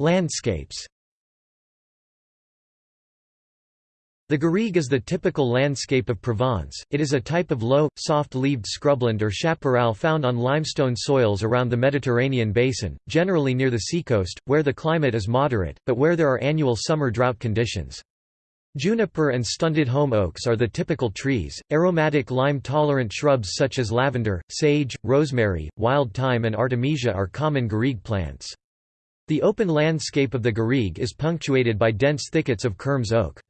Landscapes The garrigue is the typical landscape of Provence, it is a type of low, soft-leaved scrubland or chaparral found on limestone soils around the Mediterranean basin, generally near the seacoast, where the climate is moderate, but where there are annual summer drought conditions. Juniper and stunted holm oaks are the typical trees. Aromatic lime-tolerant shrubs such as lavender, sage, rosemary, wild thyme and artemisia are common garrigue plants. The open landscape of the garrigue is punctuated by dense thickets of Kermes oak.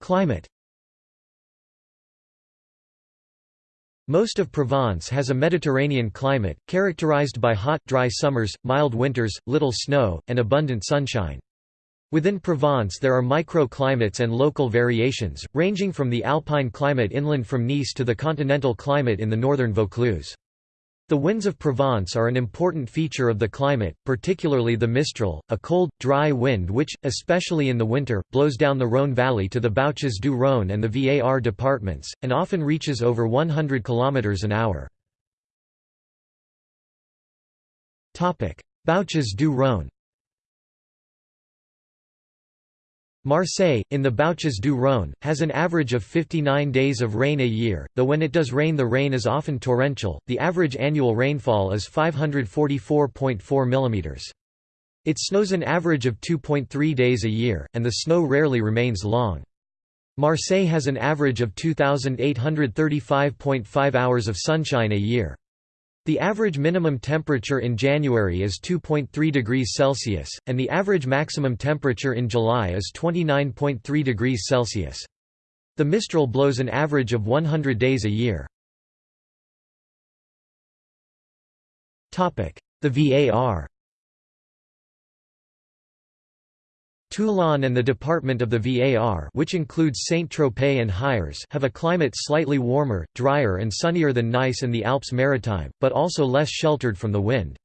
Climate Most of Provence has a Mediterranean climate, characterized by hot, dry summers, mild winters, little snow, and abundant sunshine. Within Provence there are microclimates and local variations, ranging from the alpine climate inland from Nice to the continental climate in the northern Vaucluse. The winds of Provence are an important feature of the climate, particularly the Mistral, a cold, dry wind which, especially in the winter, blows down the Rhône valley to the Bouches du Rhône and the Var departments, and often reaches over 100 km an hour. Bouches du Rhône Marseille, in the Bouches du Rhône, has an average of 59 days of rain a year, though when it does rain the rain is often torrential, the average annual rainfall is 544.4 mm. It snows an average of 2.3 days a year, and the snow rarely remains long. Marseille has an average of 2,835.5 hours of sunshine a year. The average minimum temperature in January is 2.3 degrees Celsius, and the average maximum temperature in July is 29.3 degrees Celsius. The Mistral blows an average of 100 days a year. The VAR Toulon and the department of the Var which includes Saint-Tropez and Hyères have a climate slightly warmer, drier and sunnier than Nice and the Alps Maritime, but also less sheltered from the wind.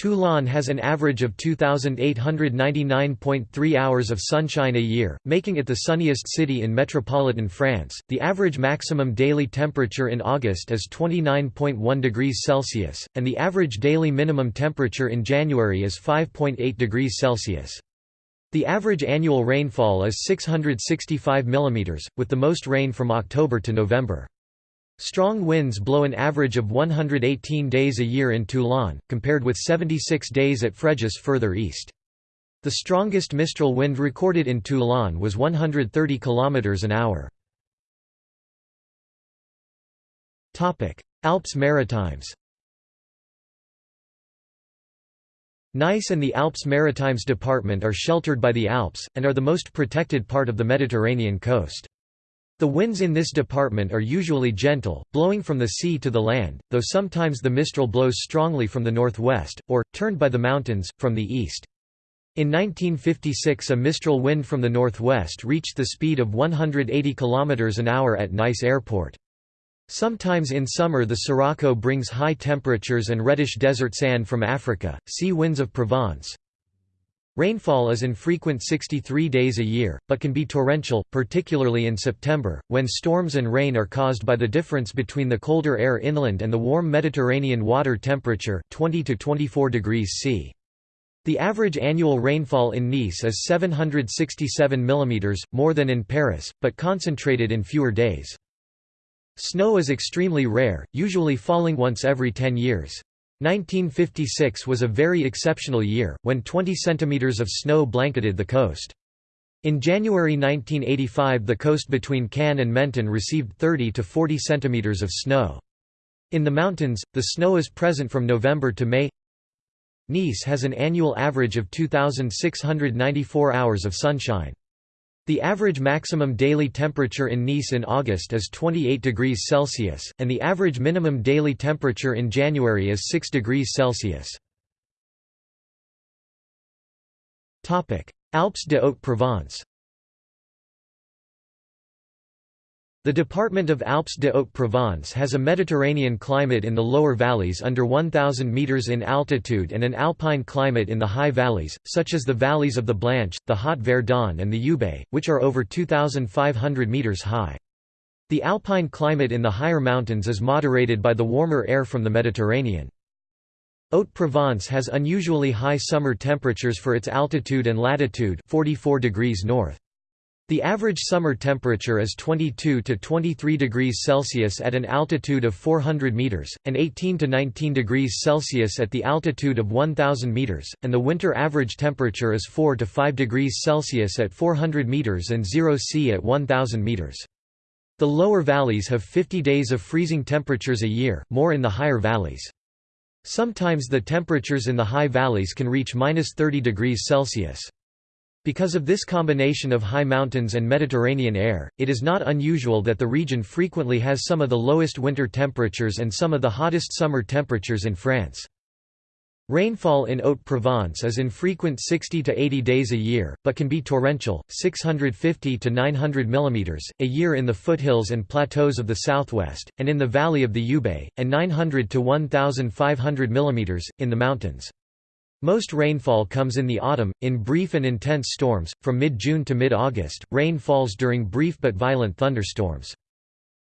Toulon has an average of 2,899.3 hours of sunshine a year, making it the sunniest city in metropolitan France. The average maximum daily temperature in August is 29.1 degrees Celsius, and the average daily minimum temperature in January is 5.8 degrees Celsius. The average annual rainfall is 665 mm, with the most rain from October to November. Strong winds blow an average of 118 days a year in Toulon, compared with 76 days at Fréjus further east. The strongest Mistral wind recorded in Toulon was 130 km an hour. Alps Maritimes Nice and the Alps Maritimes Department are sheltered by the Alps, and are the most protected part of the Mediterranean coast. The winds in this department are usually gentle, blowing from the sea to the land, though sometimes the Mistral blows strongly from the northwest, or, turned by the mountains, from the east. In 1956 a Mistral wind from the northwest reached the speed of 180 km an hour at Nice Airport. Sometimes in summer the sirocco brings high temperatures and reddish desert sand from Africa. Sea winds of Provence Rainfall is infrequent 63 days a year, but can be torrential, particularly in September, when storms and rain are caused by the difference between the colder air inland and the warm Mediterranean water temperature 20 to 24 degrees C. The average annual rainfall in Nice is 767 mm, more than in Paris, but concentrated in fewer days. Snow is extremely rare, usually falling once every 10 years. 1956 was a very exceptional year, when 20 centimeters of snow blanketed the coast. In January 1985 the coast between Cannes and Menton received 30 to 40 centimeters of snow. In the mountains, the snow is present from November to May. Nice has an annual average of 2,694 hours of sunshine. The average maximum daily temperature in Nice in August is 28 degrees Celsius, and the average minimum daily temperature in January is 6 degrees Celsius. Alpes de Haute-Provence The department of Alpes de Haute-Provence has a Mediterranean climate in the lower valleys under 1,000 metres in altitude and an alpine climate in the high valleys, such as the valleys of the Blanche, the Haut-Verdon and the Ubaye, which are over 2,500 metres high. The alpine climate in the higher mountains is moderated by the warmer air from the Mediterranean. Haute-Provence has unusually high summer temperatures for its altitude and latitude 44 degrees north. The average summer temperature is 22 to 23 degrees Celsius at an altitude of 400 meters, and 18 to 19 degrees Celsius at the altitude of 1000 meters, and the winter average temperature is 4 to 5 degrees Celsius at 400 meters and 0 C at 1000 meters. The lower valleys have 50 days of freezing temperatures a year, more in the higher valleys. Sometimes the temperatures in the high valleys can reach minus 30 degrees Celsius. Because of this combination of high mountains and Mediterranean air, it is not unusual that the region frequently has some of the lowest winter temperatures and some of the hottest summer temperatures in France. Rainfall in Haute-Provence is infrequent 60 to 80 days a year, but can be torrential, 650 to 900 mm, a year in the foothills and plateaus of the southwest, and in the valley of the Ubaye, and 900 to 1,500 mm, in the mountains. Most rainfall comes in the autumn, in brief and intense storms, from mid-June to mid-August, rain falls during brief but violent thunderstorms.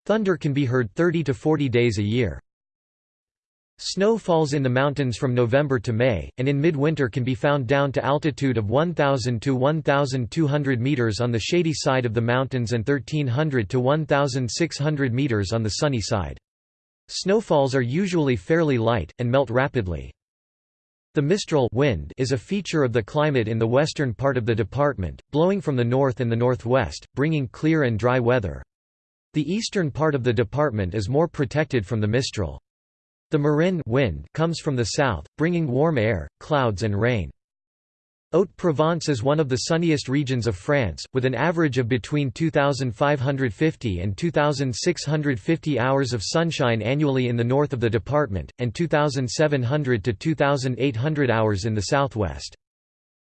Thunder can be heard 30 to 40 days a year. Snow falls in the mountains from November to May, and in midwinter can be found down to altitude of 1,000 to 1,200 meters on the shady side of the mountains and 1,300 to 1,600 meters on the sunny side. Snowfalls are usually fairly light, and melt rapidly. The Mistral wind is a feature of the climate in the western part of the department, blowing from the north and the northwest, bringing clear and dry weather. The eastern part of the department is more protected from the Mistral. The Marin wind comes from the south, bringing warm air, clouds and rain. Haute-Provence is one of the sunniest regions of France, with an average of between 2,550 and 2,650 hours of sunshine annually in the north of the department, and 2,700 to 2,800 hours in the southwest.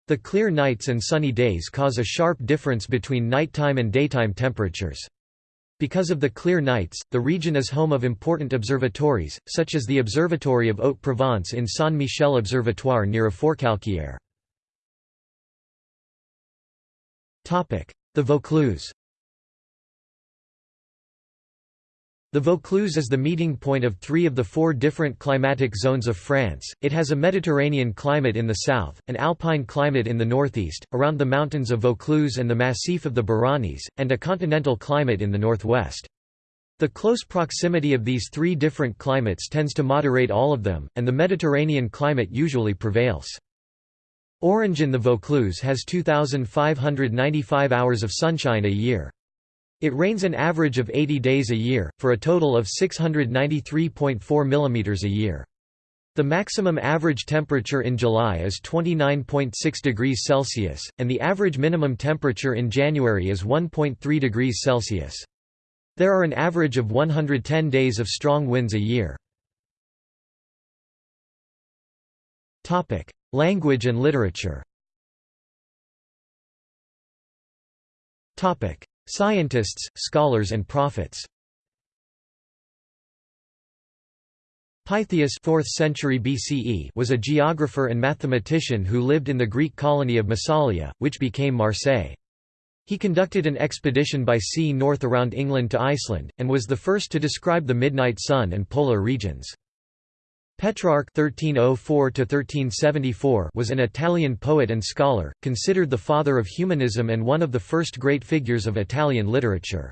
The clear nights and sunny days cause a sharp difference between nighttime and daytime temperatures. Because of the clear nights, the region is home of important observatories, such as the Observatory of Haute-Provence in Saint-Michel Observatoire near Forcalquier. The Vaucluse The Vaucluse is the meeting point of three of the four different climatic zones of France. It has a Mediterranean climate in the south, an alpine climate in the northeast, around the mountains of Vaucluse and the Massif of the Baronnies, and a continental climate in the northwest. The close proximity of these three different climates tends to moderate all of them, and the Mediterranean climate usually prevails. Orange in the Vaucluse has 2,595 hours of sunshine a year. It rains an average of 80 days a year, for a total of 693.4 mm a year. The maximum average temperature in July is 29.6 degrees Celsius, and the average minimum temperature in January is 1.3 degrees Celsius. There are an average of 110 days of strong winds a year. Language and literature Scientists, scholars and prophets Pytheas 4th century BCE was a geographer and mathematician who lived in the Greek colony of Massalia, which became Marseille. He conducted an expedition by sea north around England to Iceland, and was the first to describe the midnight sun and polar regions. Petrarch (1304–1374) was an Italian poet and scholar, considered the father of humanism and one of the first great figures of Italian literature.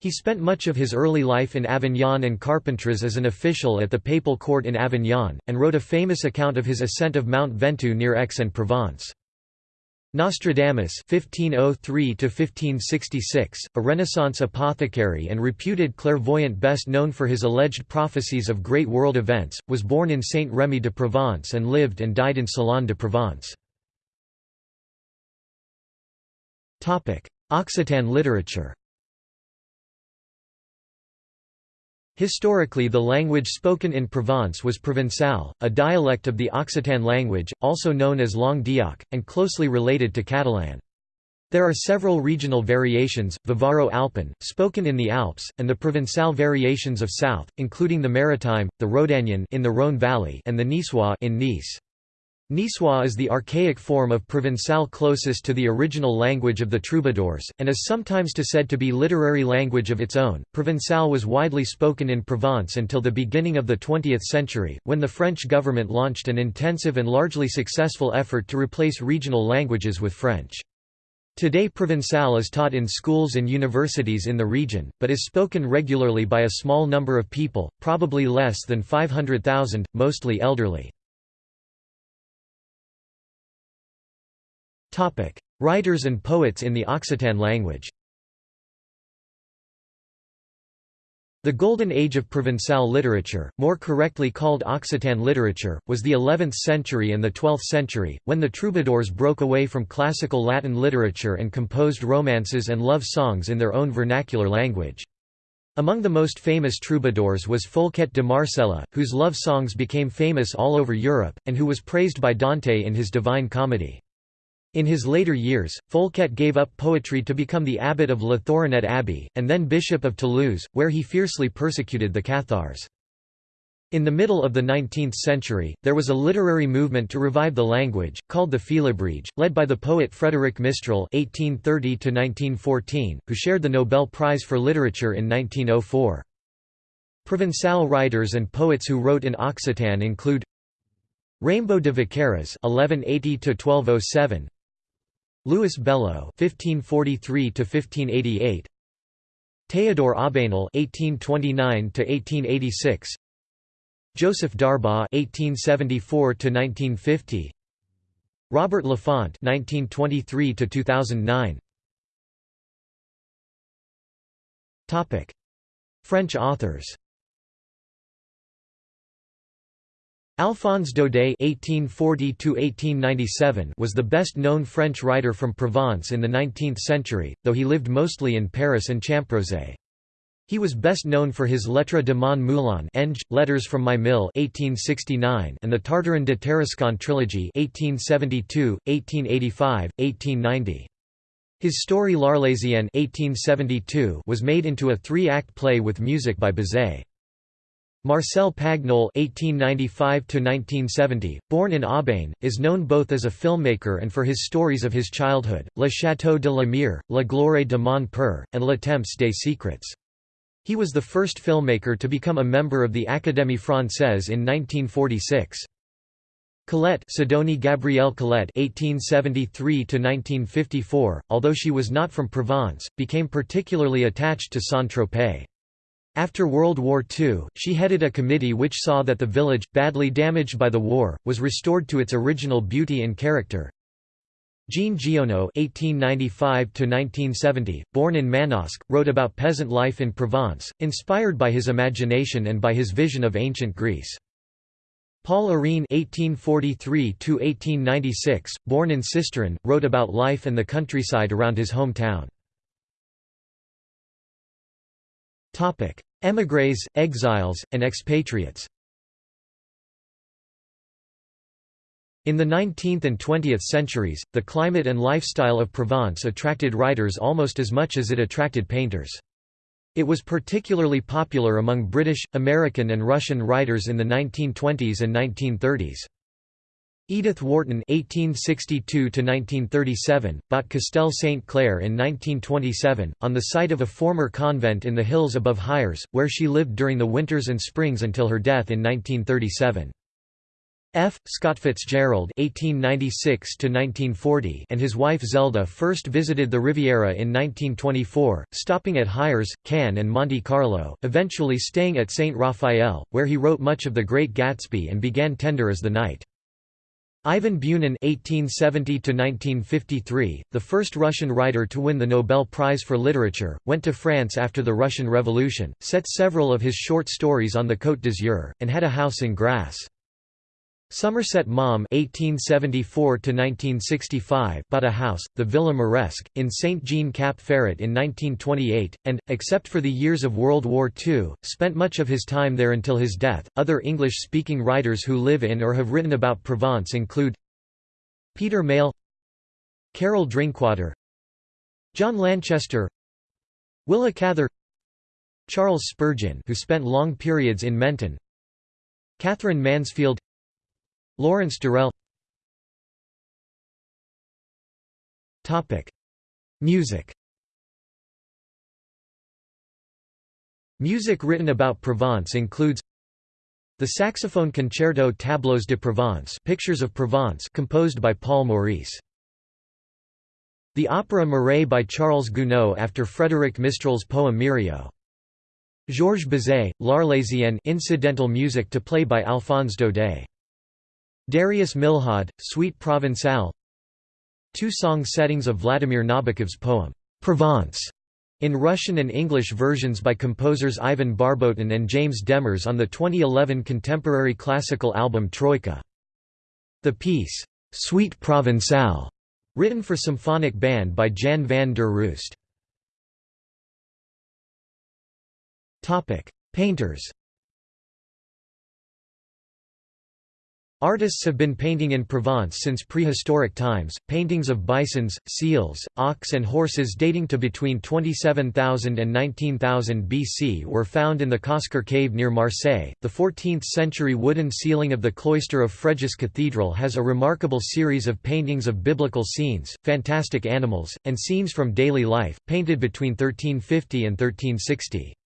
He spent much of his early life in Avignon and Carpentras as an official at the papal court in Avignon, and wrote a famous account of his ascent of Mount Ventoux near Aix-en-Provence. Nostradamus (1503–1566), a Renaissance apothecary and reputed clairvoyant best known for his alleged prophecies of great world events, was born in Saint-Rémy de Provence and lived and died in Salon de Provence. Occitan literature. Historically the language spoken in Provence was Provençal, a dialect of the Occitan language, also known as Langue d'Oc, and closely related to Catalan. There are several regional variations, Vivaro-Alpin, spoken in the Alps, and the Provençal variations of south, including the Maritime, the Rhodanian in the Rhône valley and the Niçois in Nice. Niçois is the archaic form of Provençal closest to the original language of the troubadours, and is sometimes to said to be literary language of its own. Provençal was widely spoken in Provence until the beginning of the 20th century, when the French government launched an intensive and largely successful effort to replace regional languages with French. Today Provençal is taught in schools and universities in the region, but is spoken regularly by a small number of people, probably less than 500,000, mostly elderly. Writers and poets in the Occitan language The Golden Age of Provençal literature, more correctly called Occitan literature, was the 11th century and the 12th century, when the troubadours broke away from classical Latin literature and composed romances and love songs in their own vernacular language. Among the most famous troubadours was Folquet de Marselha, whose love songs became famous all over Europe, and who was praised by Dante in his Divine Comedy. In his later years, Folquet gave up poetry to become the abbot of La Thoronet Abbey, and then bishop of Toulouse, where he fiercely persecuted the Cathars. In the middle of the 19th century, there was a literary movement to revive the language, called the Félibrige, led by the poet Frédéric Mistral (1830–1914), who shared the Nobel Prize for Literature in 1904. Provençal writers and poets who wrote in Occitan include Raimbaut de Vaqueras (1180–1207), Louis Bellaud (1543–1588), Théodore Aubanel (1829–1886), Joseph d'Arbaud (1874–1950), Robert Lafont (1923–2009). Topic: French authors. Alphonse Daudet (1840–1897) was the best-known French writer from Provence in the 19th century, though he lived mostly in Paris and Champrosay. He was best known for his Lettres de mon moulin Eng, Letters from My Mill 1869 and the Tartarin de Tarascon trilogy 1872, 1885, 1890. His story L'Arlésienne 1872 was made into a three-act play with music by Bizet. Marcel Pagnol (1895–1970), born in Aubagne, is known both as a filmmaker and for his stories of his childhood, Le Château de la Mire, La Gloire de mon père, and Le Temps des Secrets. He was the first filmmaker to become a member of the Académie Française in 1946. Colette Sidonie Gabrielle Colette (1873–1954), although she was not from Provence, became particularly attached to Saint-Tropez. After World War II, she headed a committee which saw that the village, badly damaged by the war, was restored to its original beauty and character. Jean Giono (1895–1970), born in Manosque, wrote about peasant life in Provence, inspired by his imagination and by his vision of ancient Greece. Paul Arène (1843–1896), born in Sisteron, wrote about life and the countryside around his hometown. Émigrés, exiles, and expatriates In the 19th and 20th centuries, the climate and lifestyle of Provence attracted writers almost as much as it attracted painters. It was particularly popular among British, American and Russian writers in the 1920s and 1930s. Edith Wharton (1862–1937) bought Castel Saint Clair in 1927, on the site of a former convent in the hills above Hyères, where she lived during the winters and springs until her death in 1937. F. Scott Fitzgerald (1896–1940) and his wife Zelda first visited the Riviera in 1924, stopping at Hyères, Cannes, and Monte Carlo, eventually staying at Saint Raphael, where he wrote much of The Great Gatsby and began Tender Is the Night. Ivan Bunin (1870–1953), the first Russian writer to win the Nobel Prize for Literature, went to France after the Russian Revolution, set several of his short stories on the Côte d'Azur, and had a house in Grasse. Somerset Maugham (1874–1965) bought a house, the Villa Mauresque, in Saint Jean Cap Ferrat in 1928, and, except for the years of World War II, spent much of his time there until his death. Other English-speaking writers who live in or have written about Provence include Peter Mayle, Carol Drinkwater, John Lanchester, Willa Cather, Charles Spurgeon, who spent long periods in Menton, Katherine Mansfield. Lawrence Durrell Music Music written about Provence includes the saxophone concerto Tableaux de Provence Pictures of Provence composed by Paul Maurice. The opera Mireille by Charles Gounod after Frédéric Mistral's poem Mirèio. Georges Bizet, L'Arlésienne incidental music to play by Alphonse Daudet. Darius Milhaud, Suite Provençale Two song settings of Vladimir Nabokov's poem, Provence, in Russian and English versions by composers Ivan Barbotin and James Demers on the 2011 contemporary classical album Troika. The piece, Suite Provençale, written for symphonic band by Jan van der Roost. Painters Artists have been painting in Provence since prehistoric times. Paintings of bisons, seals, ox, and horses dating to between 27,000 and 19,000 BC were found in the Cosquer cave near Marseille. The 14th century wooden ceiling of the cloister of Fréjus Cathedral has a remarkable series of paintings of biblical scenes, fantastic animals, and scenes from daily life, painted between 1350 and 1360.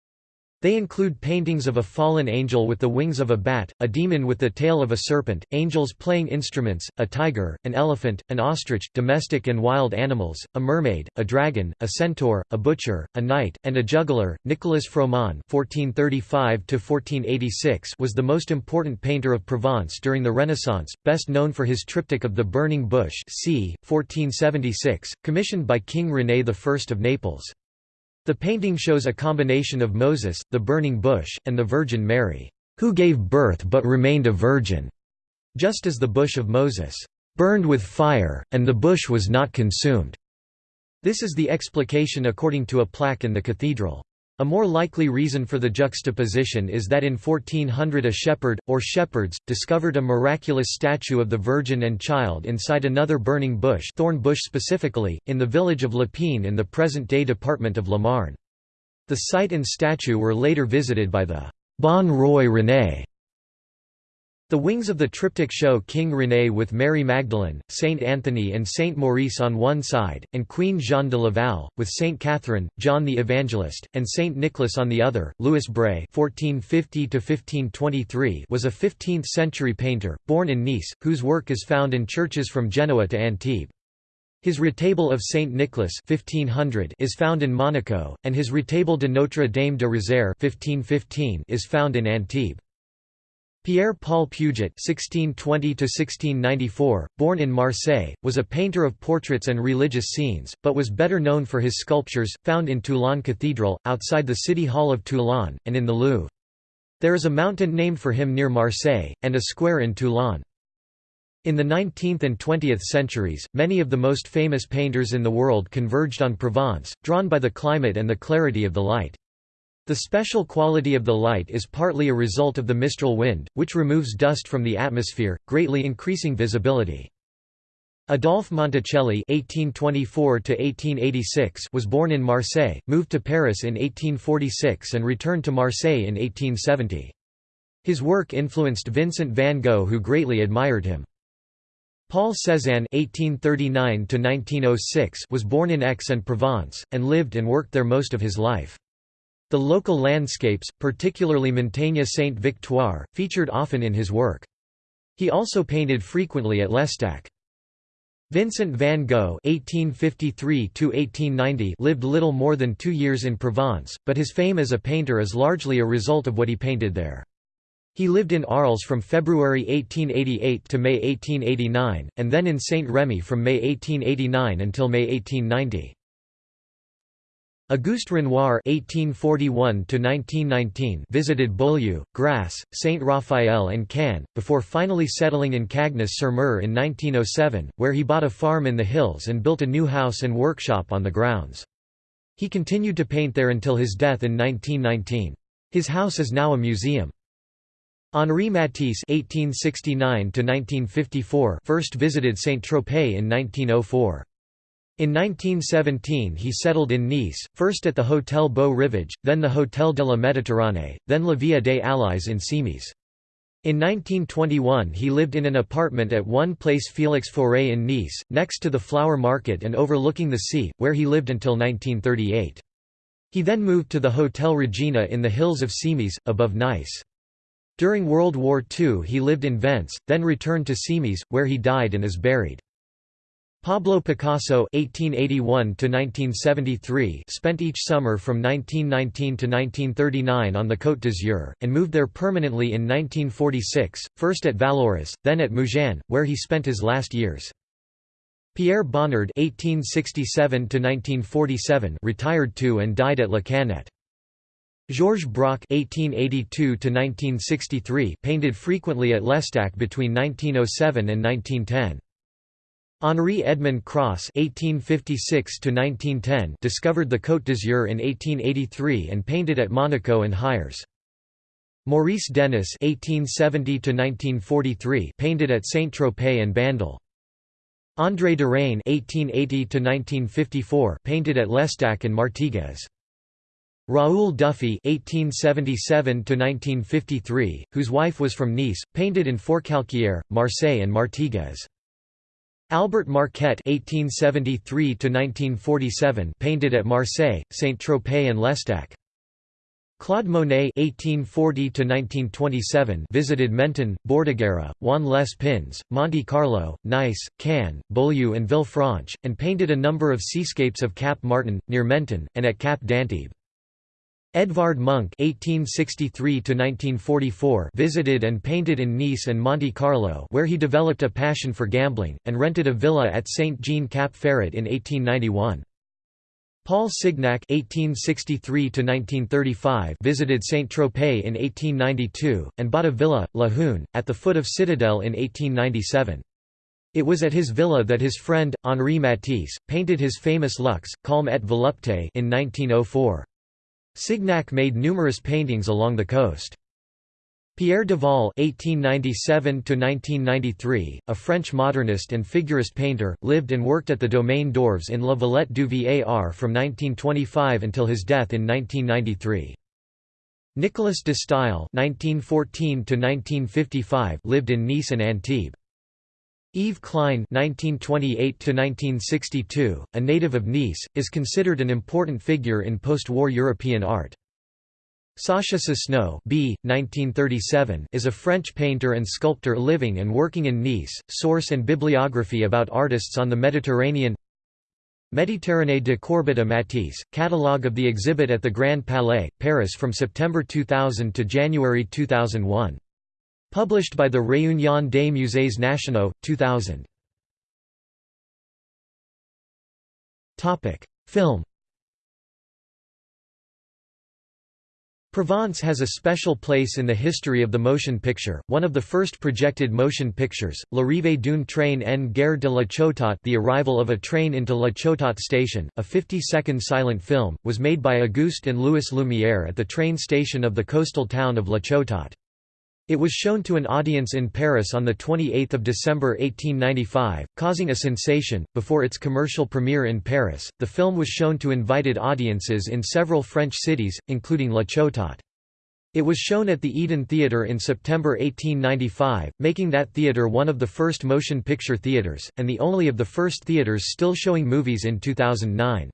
They include paintings of a fallen angel with the wings of a bat, a demon with the tail of a serpent, angels playing instruments, a tiger, an elephant, an ostrich, domestic and wild animals, a mermaid, a dragon, a centaur, a butcher, a knight, and a juggler. Nicolas Froment (1435–1486) was the most important painter of Provence during the Renaissance, best known for his triptych of the Burning Bush, c. 1476, commissioned by King René I of Naples. The painting shows a combination of Moses, the burning bush, and the Virgin Mary, who gave birth but remained a virgin, just as the bush of Moses burned with fire, and the bush was not consumed. This is the explication according to a plaque in the cathedral. A more likely reason for the juxtaposition is that in 1400 a shepherd, or shepherds, discovered a miraculous statue of the Virgin and Child inside another burning bush thorn bush specifically, in the village of Lépine in the present-day department of La Marne. The site and statue were later visited by the Bon Roi René the wings of the triptych show King René with Mary Magdalene, Saint Anthony and Saint Maurice on one side, and Queen Jeanne de Laval, with Saint Catherine, John the Evangelist, and Saint Nicholas on the other. Louis (1450–1523) was a 15th-century painter, born in Nice, whose work is found in churches from Genoa to Antibes. His retable of Saint Nicholas 1500 is found in Monaco, and his retable de Notre Dame de Rosaire 1515 is found in Antibes. Pierre-Paul Puget (1620–1694), born in Marseille, was a painter of portraits and religious scenes, but was better known for his sculptures, found in Toulon Cathedral, outside the City Hall of Toulon, and in the Louvre. There is a mountain named for him near Marseille, and a square in Toulon. In the 19th and 20th centuries, many of the most famous painters in the world converged on Provence, drawn by the climate and the clarity of the light. The special quality of the light is partly a result of the Mistral wind, which removes dust from the atmosphere, greatly increasing visibility. Adolphe Monticelli (1824–1886) was born in Marseille, moved to Paris in 1846, and returned to Marseille in 1870. His work influenced Vincent van Gogh, who greatly admired him. Paul Cézanne (1839–1906) was born in Aix-en-Provence and lived and worked there most of his life. The local landscapes, particularly Montagne Sainte-Victoire, featured often in his work. He also painted frequently at L'Estaque. Vincent van Gogh (1853–1890) lived little more than two years in Provence, but his fame as a painter is largely a result of what he painted there. He lived in Arles from February 1888 to May 1889, and then in Saint-Rémy from May 1889 until May 1890. Auguste Renoir (1841–1919) visited Beaulieu, Grasse, Saint Raphael, and Cannes before finally settling in Cagnes-sur-Mer in 1907, where he bought a farm in the hills and built a new house and workshop on the grounds. He continued to paint there until his death in 1919. His house is now a museum. Henri Matisse (1869–1954) first visited Saint-Tropez in 1904. In 1917 he settled in Nice, first at the Hôtel Beau Rivage, then the Hôtel de la Méditerranée, then La Villa des Alliés in Cimiez. In 1921 he lived in an apartment at 1 Place Félix Faure in Nice, next to the flower market and overlooking the sea, where he lived until 1938. He then moved to the Hôtel Regina in the hills of Cimiez, above Nice. During World War II he lived in Vence, then returned to Cimiez, where he died and is buried. Pablo Picasso (1881–1973) spent each summer from 1919 to 1939 on the Côte d'Azur, and moved there permanently in 1946, first at Vallauris, then at Mougins, where he spent his last years. Pierre Bonnard (1867–1947) retired to and died at Le Cannet. Georges Braque (1882–1963) painted frequently at L'Estaque between 1907 and 1910. Henri Edmond Cross (1856–1910) discovered the Côte d'Azur in 1883 and painted at Monaco and Hyères. Maurice Denis (1870–1943) painted at Saint-Tropez and Bandol. André Derain (1880–1954) painted at L'Estaque and Martigues. Raoul Dufy (1877–1953), whose wife was from Nice, painted in Forcalquier, Marseille, and Martigues. Albert Marquet (1873–1947) painted at Marseille, Saint-Tropez, and L'Estaque. Claude Monet (1840–1927) visited Menton, Bordighera, Juan les Pins, Monte Carlo, Nice, Cannes, Beaulieu, and Villefranche, and painted a number of seascapes of Cap Martin, near Menton, and at Cap d'Antibes. Edvard Munch (1863–1944) visited and painted in Nice and Monte Carlo, where he developed a passion for gambling, and rented a villa at Saint Jean Cap Ferrat in 1891. Paul Signac (1863–1935) visited Saint Tropez in 1892 and bought a villa, La Hune, at the foot of Citadel in 1897. It was at his villa that his friend Henri Matisse painted his famous Luxe, Calme et Volupté in 1904. Signac made numerous paintings along the coast. Pierre Duval (1897–1993), a French modernist and figurist painter, lived and worked at the Domaine d'Orves in La Valette du Var from 1925 until his death in 1993. Nicolas de Staël (1914–1955) lived in Nice and Antibes. Yves Klein (1928–1962), a native of Nice, is considered an important figure in post-war European art. Sacha Sosno B. 1937 is a French painter and sculptor living and working in Nice. Source and bibliography about artists on the Mediterranean. Méditerranée de Courbet à Matisse, catalogue of the exhibit at the Grand Palais, Paris from September 2000 to January 2001. Published by the Réunion des Musées Nationaux, 2000. Film Provence has a special place in the history of the motion picture, one of the first projected motion pictures, L'arrivée d'une train en gare de La Ciotat The Arrival of a Train into La Ciotat Station, a 50-second silent film, was made by Auguste and Louis Lumière at the train station of the coastal town of La Ciotat. It was shown to an audience in Paris on 28 December 1895, causing a sensation. Before its commercial premiere in Paris, the film was shown to invited audiences in several French cities, including La Ciotat. It was shown at the Eden Theatre in September 1895, making that theatre one of the first motion picture theatres, and the only of the first theatres still showing movies in 2009.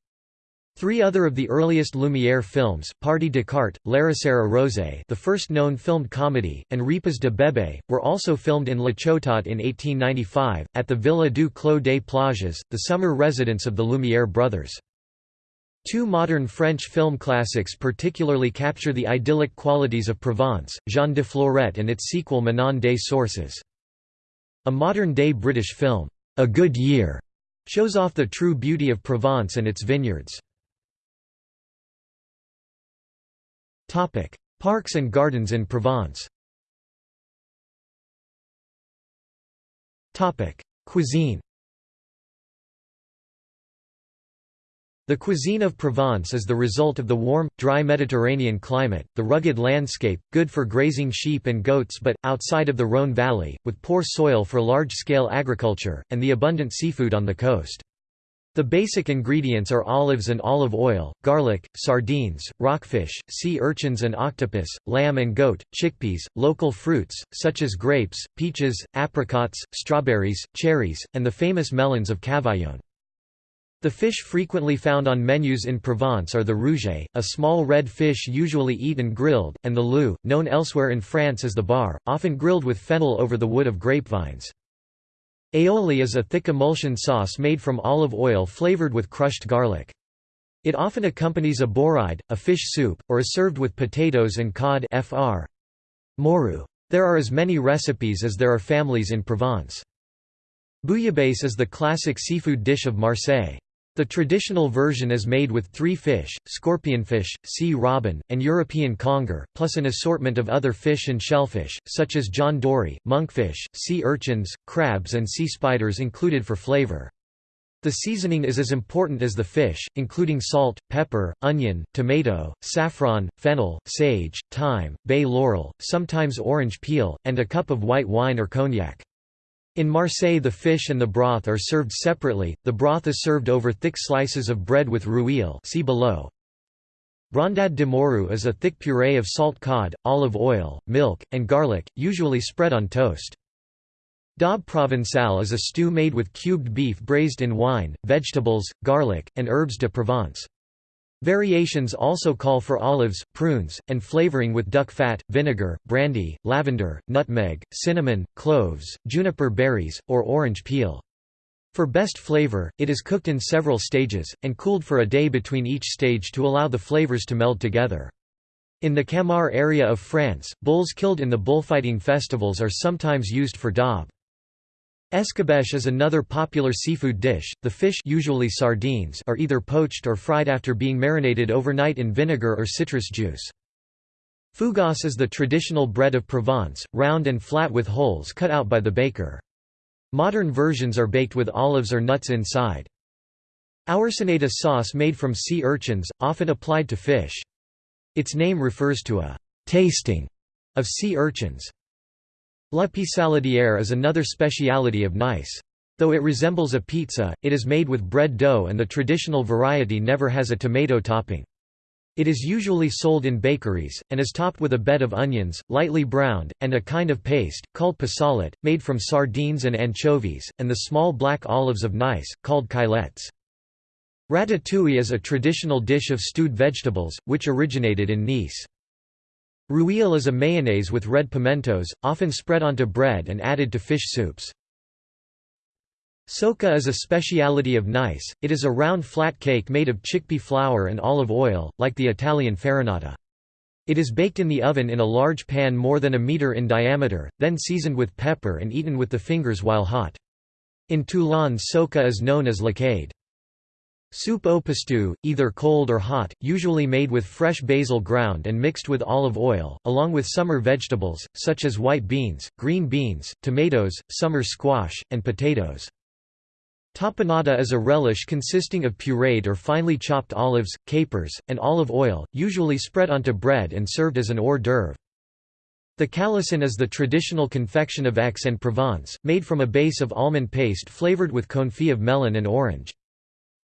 Three other of the earliest Lumière films, Partie de Cartes, L'Héritière Rosé the first known filmed comedy, and Repas de Bébé, were also filmed in La Ciotat in 1895, at the Villa du Clos des Plages, the summer residence of the Lumière brothers. Two modern French film classics particularly capture the idyllic qualities of Provence, Jean de Florette and its sequel Manon des Sources. A modern-day British film, A Good Year, shows off the true beauty of Provence and its vineyards. Topic: Parks and gardens in Provence. Topic: Cuisine. The cuisine of Provence is the result of the warm, dry Mediterranean climate, the rugged landscape, good for grazing sheep and goats but, outside of the Rhône valley, with poor soil for large-scale agriculture, and the abundant seafood on the coast. The basic ingredients are olives and olive oil, garlic, sardines, rockfish, sea urchins and octopus, lamb and goat, chickpeas, local fruits, such as grapes, peaches, apricots, strawberries, cherries, and the famous melons of Cavaillon. The fish frequently found on menus in Provence are the rouget, a small red fish usually eaten grilled, and the loup, known elsewhere in France as the bar, often grilled with fennel over the wood of grapevines. Aioli is a thick emulsion sauce made from olive oil flavored with crushed garlic. It often accompanies a bourride, a fish soup, or is served with potatoes and cod fr. Morue. There are as many recipes as there are families in Provence. Bouillabaisse is the classic seafood dish of Marseille. The traditional version is made with three fish, scorpionfish, sea robin, and European conger, plus an assortment of other fish and shellfish, such as John Dory, monkfish, sea urchins, crabs and sea spiders included for flavor. The seasoning is as important as the fish, including salt, pepper, onion, tomato, saffron, fennel, sage, thyme, bay laurel, sometimes orange peel, and a cup of white wine or cognac. In Marseille the fish and the broth are served separately, the broth is served over thick slices of bread with rouille see below. Brandade de morue is a thick puree of salt cod, olive oil, milk, and garlic, usually spread on toast. Daube provençale is a stew made with cubed beef braised in wine, vegetables, garlic, and herbs de Provence. Variations also call for olives, prunes, and flavoring with duck fat, vinegar, brandy, lavender, nutmeg, cinnamon, cloves, juniper berries, or orange peel. For best flavor, it is cooked in several stages, and cooled for a day between each stage to allow the flavors to meld together. In the Camargue area of France, bulls killed in the bullfighting festivals are sometimes used for daube. Escabeche is another popular seafood dish. The fish usually sardines are either poached or fried after being marinated overnight in vinegar or citrus juice. Fougasse is the traditional bread of Provence, round and flat with holes cut out by the baker. Modern versions are baked with olives or nuts inside. Oursinade sauce made from sea urchins, often applied to fish. Its name refers to a «tasting» of sea urchins. La pissaladière is another speciality of Nice. Though it resembles a pizza, it is made with bread dough and the traditional variety never has a tomato topping. It is usually sold in bakeries, and is topped with a bed of onions, lightly browned, and a kind of paste, called pissalade, made from sardines and anchovies, and the small black olives of Nice, called caillettes. Ratatouille is a traditional dish of stewed vegetables, which originated in Nice. Rouille is a mayonnaise with red pimentos, often spread onto bread and added to fish soups. Socca is a speciality of Nice, it is a round flat cake made of chickpea flour and olive oil, like the Italian farinata. It is baked in the oven in a large pan more than a meter in diameter, then seasoned with pepper and eaten with the fingers while hot. In Toulon socca is known as lacade. Soup au pistou, either cold or hot, usually made with fresh basil ground and mixed with olive oil, along with summer vegetables, such as white beans, green beans, tomatoes, summer squash, and potatoes. Tapenade is a relish consisting of pureed or finely chopped olives, capers, and olive oil, usually spread onto bread and served as an hors d'oeuvre. The calisson is the traditional confection of Aix-en-Provence, made from a base of almond paste flavored with confit of melon and orange.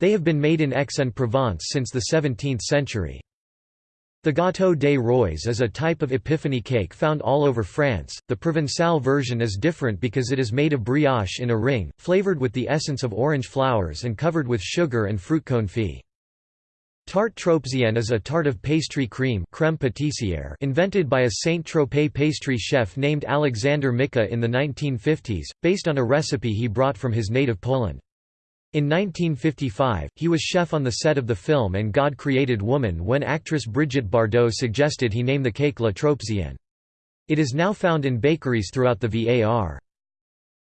They have been made in Aix-en-Provence since the 17th century. The gâteau des rois is a type of epiphany cake found all over France. The Provençal version is different because it is made of brioche in a ring, flavored with the essence of orange flowers and covered with sugar and fruit confit. Tarte Tropézienne is a tart of pastry cream crème pâtissière invented by a Saint-Tropez pastry chef named Alexander Mika in the 1950s, based on a recipe he brought from his native Poland. In 1955, he was chef on the set of the film And God Created Woman when actress Brigitte Bardot suggested he name the cake La Tropézienne. It is now found in bakeries throughout the VAR.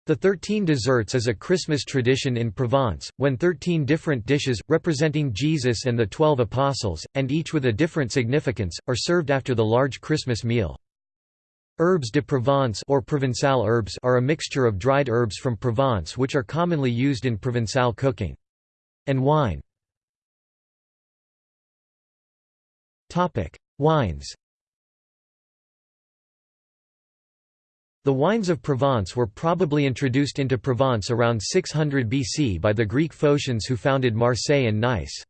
The Thirteen Desserts is a Christmas tradition in Provence, when thirteen different dishes, representing Jesus and the Twelve Apostles, and each with a different significance, are served after the large Christmas meal. Herbes de Provence or Provençal herbs are a mixture of dried herbs from Provence which are commonly used in Provençal cooking. And wine Wines The wines of Provence were probably introduced into Provence around 600 BC by the Greek Phocians who founded Marseille and Nice.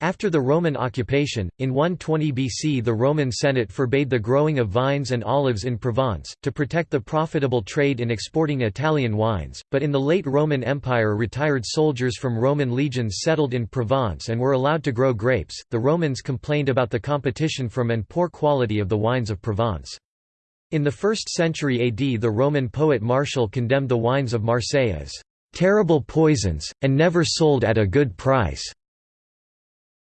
After the Roman occupation, in 120 BC the Roman Senate forbade the growing of vines and olives in Provence, to protect the profitable trade in exporting Italian wines, but in the late Roman Empire retired soldiers from Roman legions settled in Provence and were allowed to grow grapes. The Romans complained about the competition from and poor quality of the wines of Provence. In the 1st century AD the Roman poet Martial condemned the wines of Marseille as "...terrible poisons, and never sold at a good price."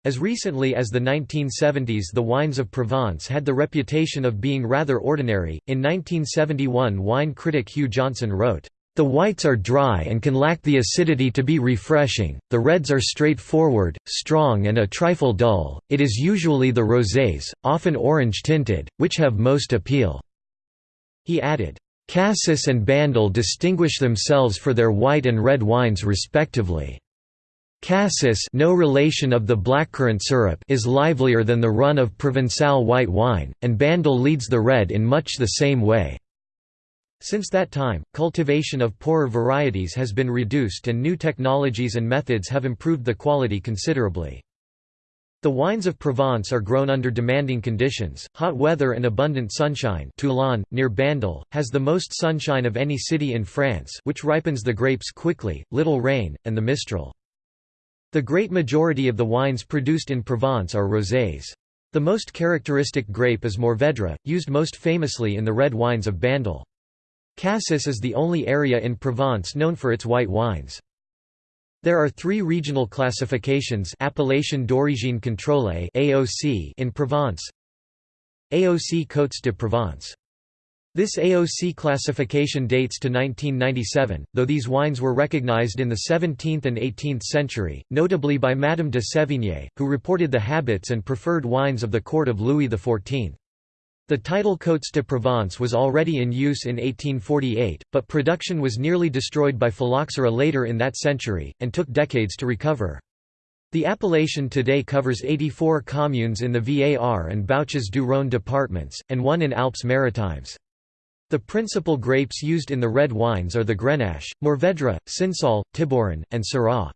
As recently as the 1970s the wines of Provence had the reputation of being rather ordinary. In 1971 wine critic Hugh Johnson wrote, the whites are dry and can lack the acidity to be refreshing, the reds are straightforward, strong and a trifle dull, it is usually the rosés, often orange-tinted, which have most appeal. He added, Cassis and Bandol distinguish themselves for their white and red wines respectively. Cassis no relation of the blackcurrant syrup is livelier than the run of Provençal white wine, and Bandol leads the red in much the same way. Since that time, cultivation of poorer varieties has been reduced and new technologies and methods have improved the quality considerably. The wines of Provence are grown under demanding conditions, hot weather and abundant sunshine Toulon, near Bandol, has the most sunshine of any city in France which ripens the grapes quickly, little rain, and the mistral. The great majority of the wines produced in Provence are rosés. The most characteristic grape is Mourvèdre, used most famously in the red wines of Bandol. Cassis is the only area in Provence known for its white wines. There are three regional classifications Appellation d'origine contrôlée in Provence. AOC Côtes de Provence. This AOC classification dates to 1997, though these wines were recognized in the 17th and 18th century, notably by Madame de Sévigné, who reported the habits and preferred wines of the court of Louis XIV. The title Côtes de Provence was already in use in 1848, but production was nearly destroyed by phylloxera later in that century, and took decades to recover. The appellation today covers 84 communes in the Var and Bouches du Rhône departments, and one in Alpes Maritimes. The principal grapes used in the red wines are the Grenache, Mourvèdre, Cinsault, Tibouren, and Syrah.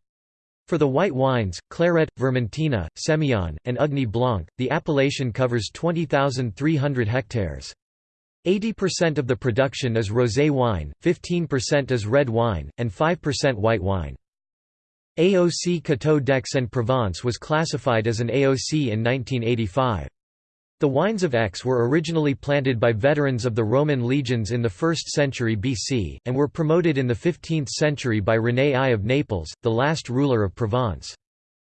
For the white wines, Clairette, Vermentino, Sémillon, and Ugni Blanc, the appellation covers 20,300 hectares. 80% of the production is rosé wine, 15% is red wine, and 5% white wine. AOC Coteaux d'Aix-en-Provence was classified as an AOC in 1985. The wines of Aix were originally planted by veterans of the Roman legions in the 1st century BC, and were promoted in the 15th century by René I of Naples, the last ruler of Provence.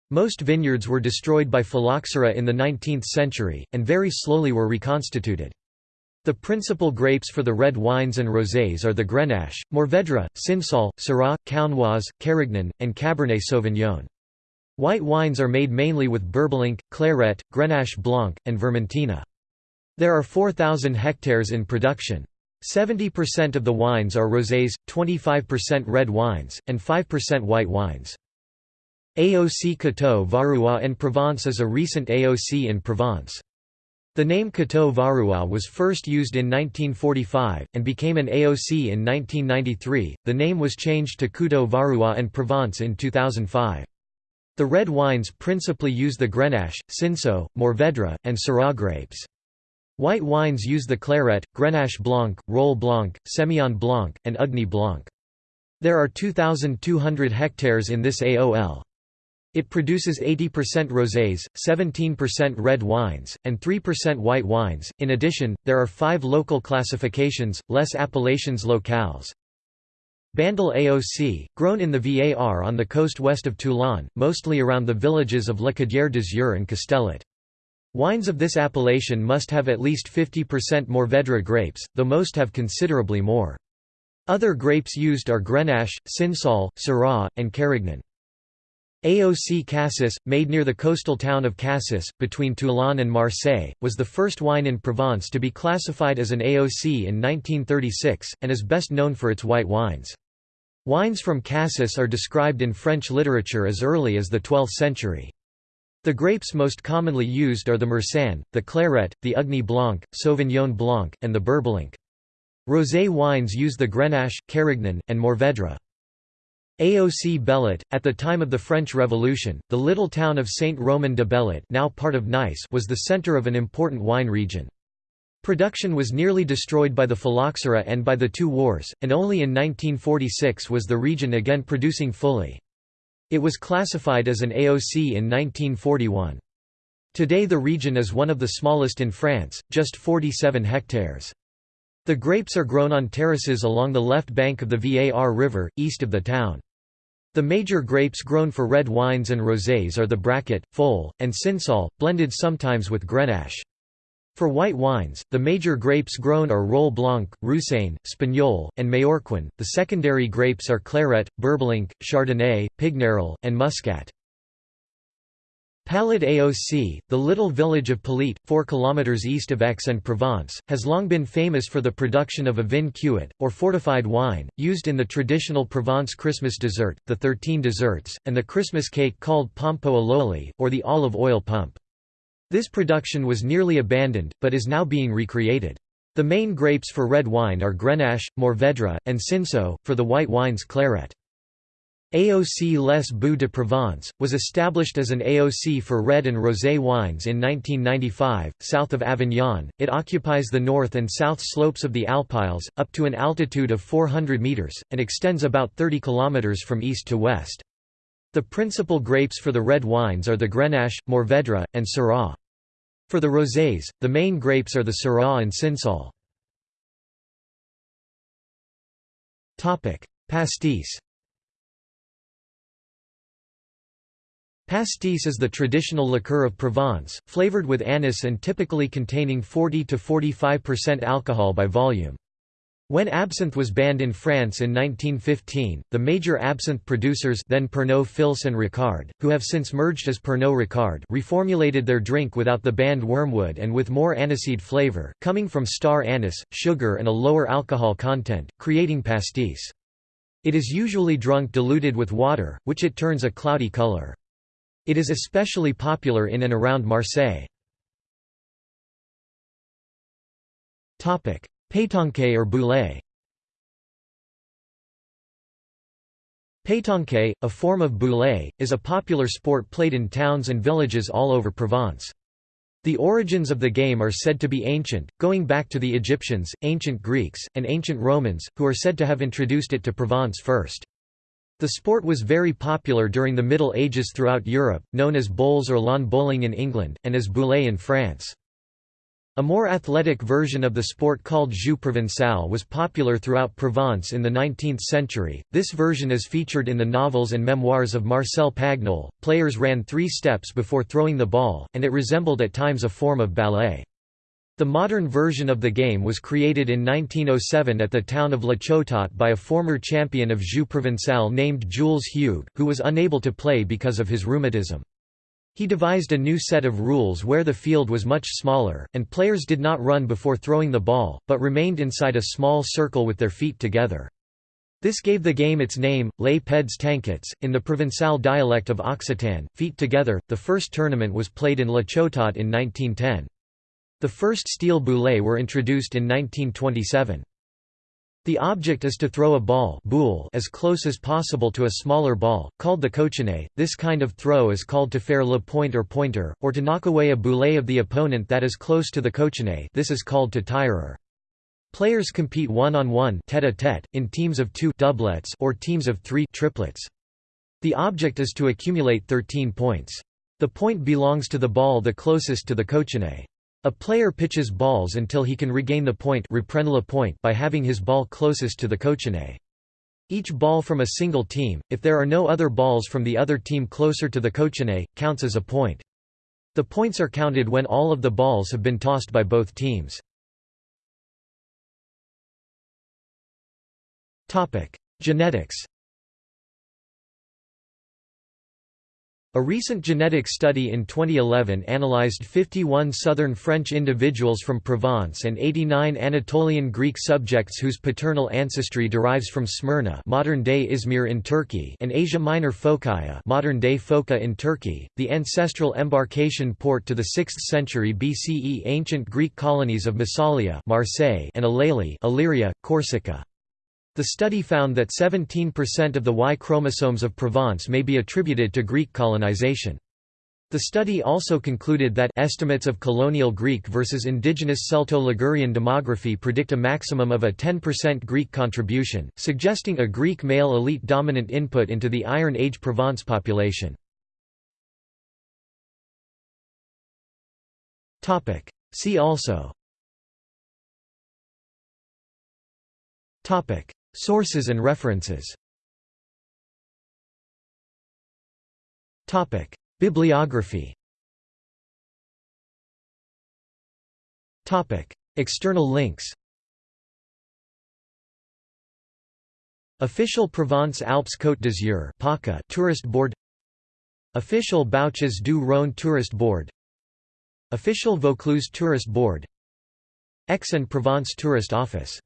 Most vineyards were destroyed by phylloxera in the 19th century, and very slowly were reconstituted. The principal grapes for the red wines and rosés are the Grenache, Mourvèdre, Cinsault, Syrah, Counoise, Carignan, and Cabernet Sauvignon. White wines are made mainly with Bourboulenc, Clairette, Grenache Blanc, and Vermentino. There are 4,000 hectares in production. 70% of the wines are rosés, 25% red wines, and 5% white wines. AOC Coteaux Varois en Provence is a recent AOC in Provence. The name Coteaux Varois was first used in 1945, and became an AOC in 1993. The name was changed to Coteaux Varois and Provence in 2005. The red wines principally use the Grenache, Cinsault, Mourvèdre, and Syrah grapes. White wines use the Clairette, Grenache Blanc, Rolle Blanc, Semillon Blanc, and Ugni Blanc. There are 2,200 hectares in this AOL. It produces 80% rosés, 17% red wines, and 3% white wines. In addition, there are five local classifications, less appellations locales. Bandol AOC, grown in the VAR on the coast west of Toulon, mostly around the villages of La Cadière d'Azur and Castellet. Wines of this appellation must have at least 50% Mourvèdre grapes, though most have considerably more. Other grapes used are Grenache, Cinsault, Syrah, and Carignan. AOC Cassis, made near the coastal town of Cassis, between Toulon and Marseille, was the first wine in Provence to be classified as an AOC in 1936, and is best known for its white wines. Wines from Cassis are described in French literature as early as the 12th century. The grapes most commonly used are the Marsanne, the Clairette, the Ugni Blanc, Sauvignon Blanc, and the Bourboulenc. Rosé wines use the Grenache, Carignan, and Mourvèdre. AOC Bellet, at the time of the French Revolution, the little town of Saint-Romain de Bellet now part of Nice was the centre of an important wine region. Production was nearly destroyed by the phylloxera and by the two wars, and only in 1946 was the region again producing fully. It was classified as an AOC in 1941. Today the region is one of the smallest in France, just 47 hectares. The grapes are grown on terraces along the left bank of the Var River, east of the town. The major grapes grown for red wines and rosés are the Braquet, Folle, and Cinsault, blended sometimes with Grenache. For white wines, the major grapes grown are Rolle Blanc, Roussanne, Spagnole, and Majorquin. The secondary grapes are Clairette, Bourboulenc, Chardonnay, Pignerol, and Muscat. Palette AOC, the little village of Palette, 4 km east of Aix-en-Provence, has long been famous for the production of a vin cuit, or fortified wine, used in the traditional Provence Christmas dessert, the Thirteen Desserts, and the Christmas cake called pompo à or the olive oil pump. This production was nearly abandoned, but is now being recreated. The main grapes for red wine are Grenache, Mourvèdre, and Cinsault, for the white wines Clairette. AOC Les Baux de Provence, was established as an AOC for red and rosé wines in 1995, south of Avignon. It occupies the north and south slopes of the Alpilles, up to an altitude of 400 metres, and extends about 30 kilometres from east to west. The principal grapes for the red wines are the Grenache, Mourvèdre, and Syrah. For the rosés, the main grapes are the Syrah and Cinsault. Pastis Pastis is the traditional liqueur of Provence, flavored with anise and typically containing 40–45% alcohol by volume. When absinthe was banned in France in 1915, the major absinthe producers then Pernod Fils and Ricard, who have since merged as Pernod Ricard reformulated their drink without the banned wormwood and with more aniseed flavor, coming from star anise, sugar and a lower alcohol content, creating pastis. It is usually drunk diluted with water, which it turns a cloudy color. It is especially popular in and around Marseille. Pétanque or boulet Pétanque, a form of boulet, is a popular sport played in towns and villages all over Provence. The origins of the game are said to be ancient, going back to the Egyptians, ancient Greeks, and ancient Romans, who are said to have introduced it to Provence first. The sport was very popular during the Middle Ages throughout Europe, known as bowls or lawn bowling in England, and as boulet in France. A more athletic version of the sport called jeu provençal was popular throughout Provence in the 19th century. This version is featured in the novels and memoirs of Marcel Pagnol. Players ran three steps before throwing the ball, and it resembled at times a form of ballet. The modern version of the game was created in 1907 at the town of La Ciotat by a former champion of Jeu Provençal named Jules Hugues, who was unable to play because of his rheumatism. He devised a new set of rules where the field was much smaller, and players did not run before throwing the ball, but remained inside a small circle with their feet together. This gave the game its name, Les Pieds Tanqués, in the Provençal dialect of Occitan, feet together. The first tournament was played in La Ciotat in 1910. The first steel boulets were introduced in 1927. The object is to throw a ball as close as possible to a smaller ball, called the cochonnet. This kind of throw is called to faire le point or pointer, or to knock away a boulet of the opponent that is close to the cochonnet this is called to tirer. Players compete one-on-one tete-a-tete, in teams of two doublets or teams of three triplets. The object is to accumulate 13 points. The point belongs to the ball the closest to the cochonnet. A player pitches balls until he can regain the point, point by having his ball closest to the cochonnet. Each ball from a single team, if there are no other balls from the other team closer to the cochonnet, counts as a point. The points are counted when all of the balls have been tossed by both teams. Genetics A recent genetic study in 2011 analyzed 51 southern French individuals from Provence and 89 Anatolian Greek subjects whose paternal ancestry derives from Smyrna modern-day Izmir in Turkey and Asia Minor Phocaea modern-day Foça in Turkey, the ancestral embarkation port to the 6th century BCE ancient Greek colonies of Massalia Marseille and Alalia Aléria, Corsica. The study found that 17% of the Y chromosomes of Provence may be attributed to Greek colonization. The study also concluded that estimates of colonial Greek versus indigenous Celto-Ligurian demography predict a maximum of a 10% Greek contribution, suggesting a Greek male elite dominant input into the Iron Age Provence population. See also Sources and references. Topic. Bibliography. Topic. External links. Official Provence-Alpes Côte d'Azur Tourist Board. Official Bouches du Rhône Tourist Board. Official Vaucluse Tourist Board. Aix-en-Provence Tourist Office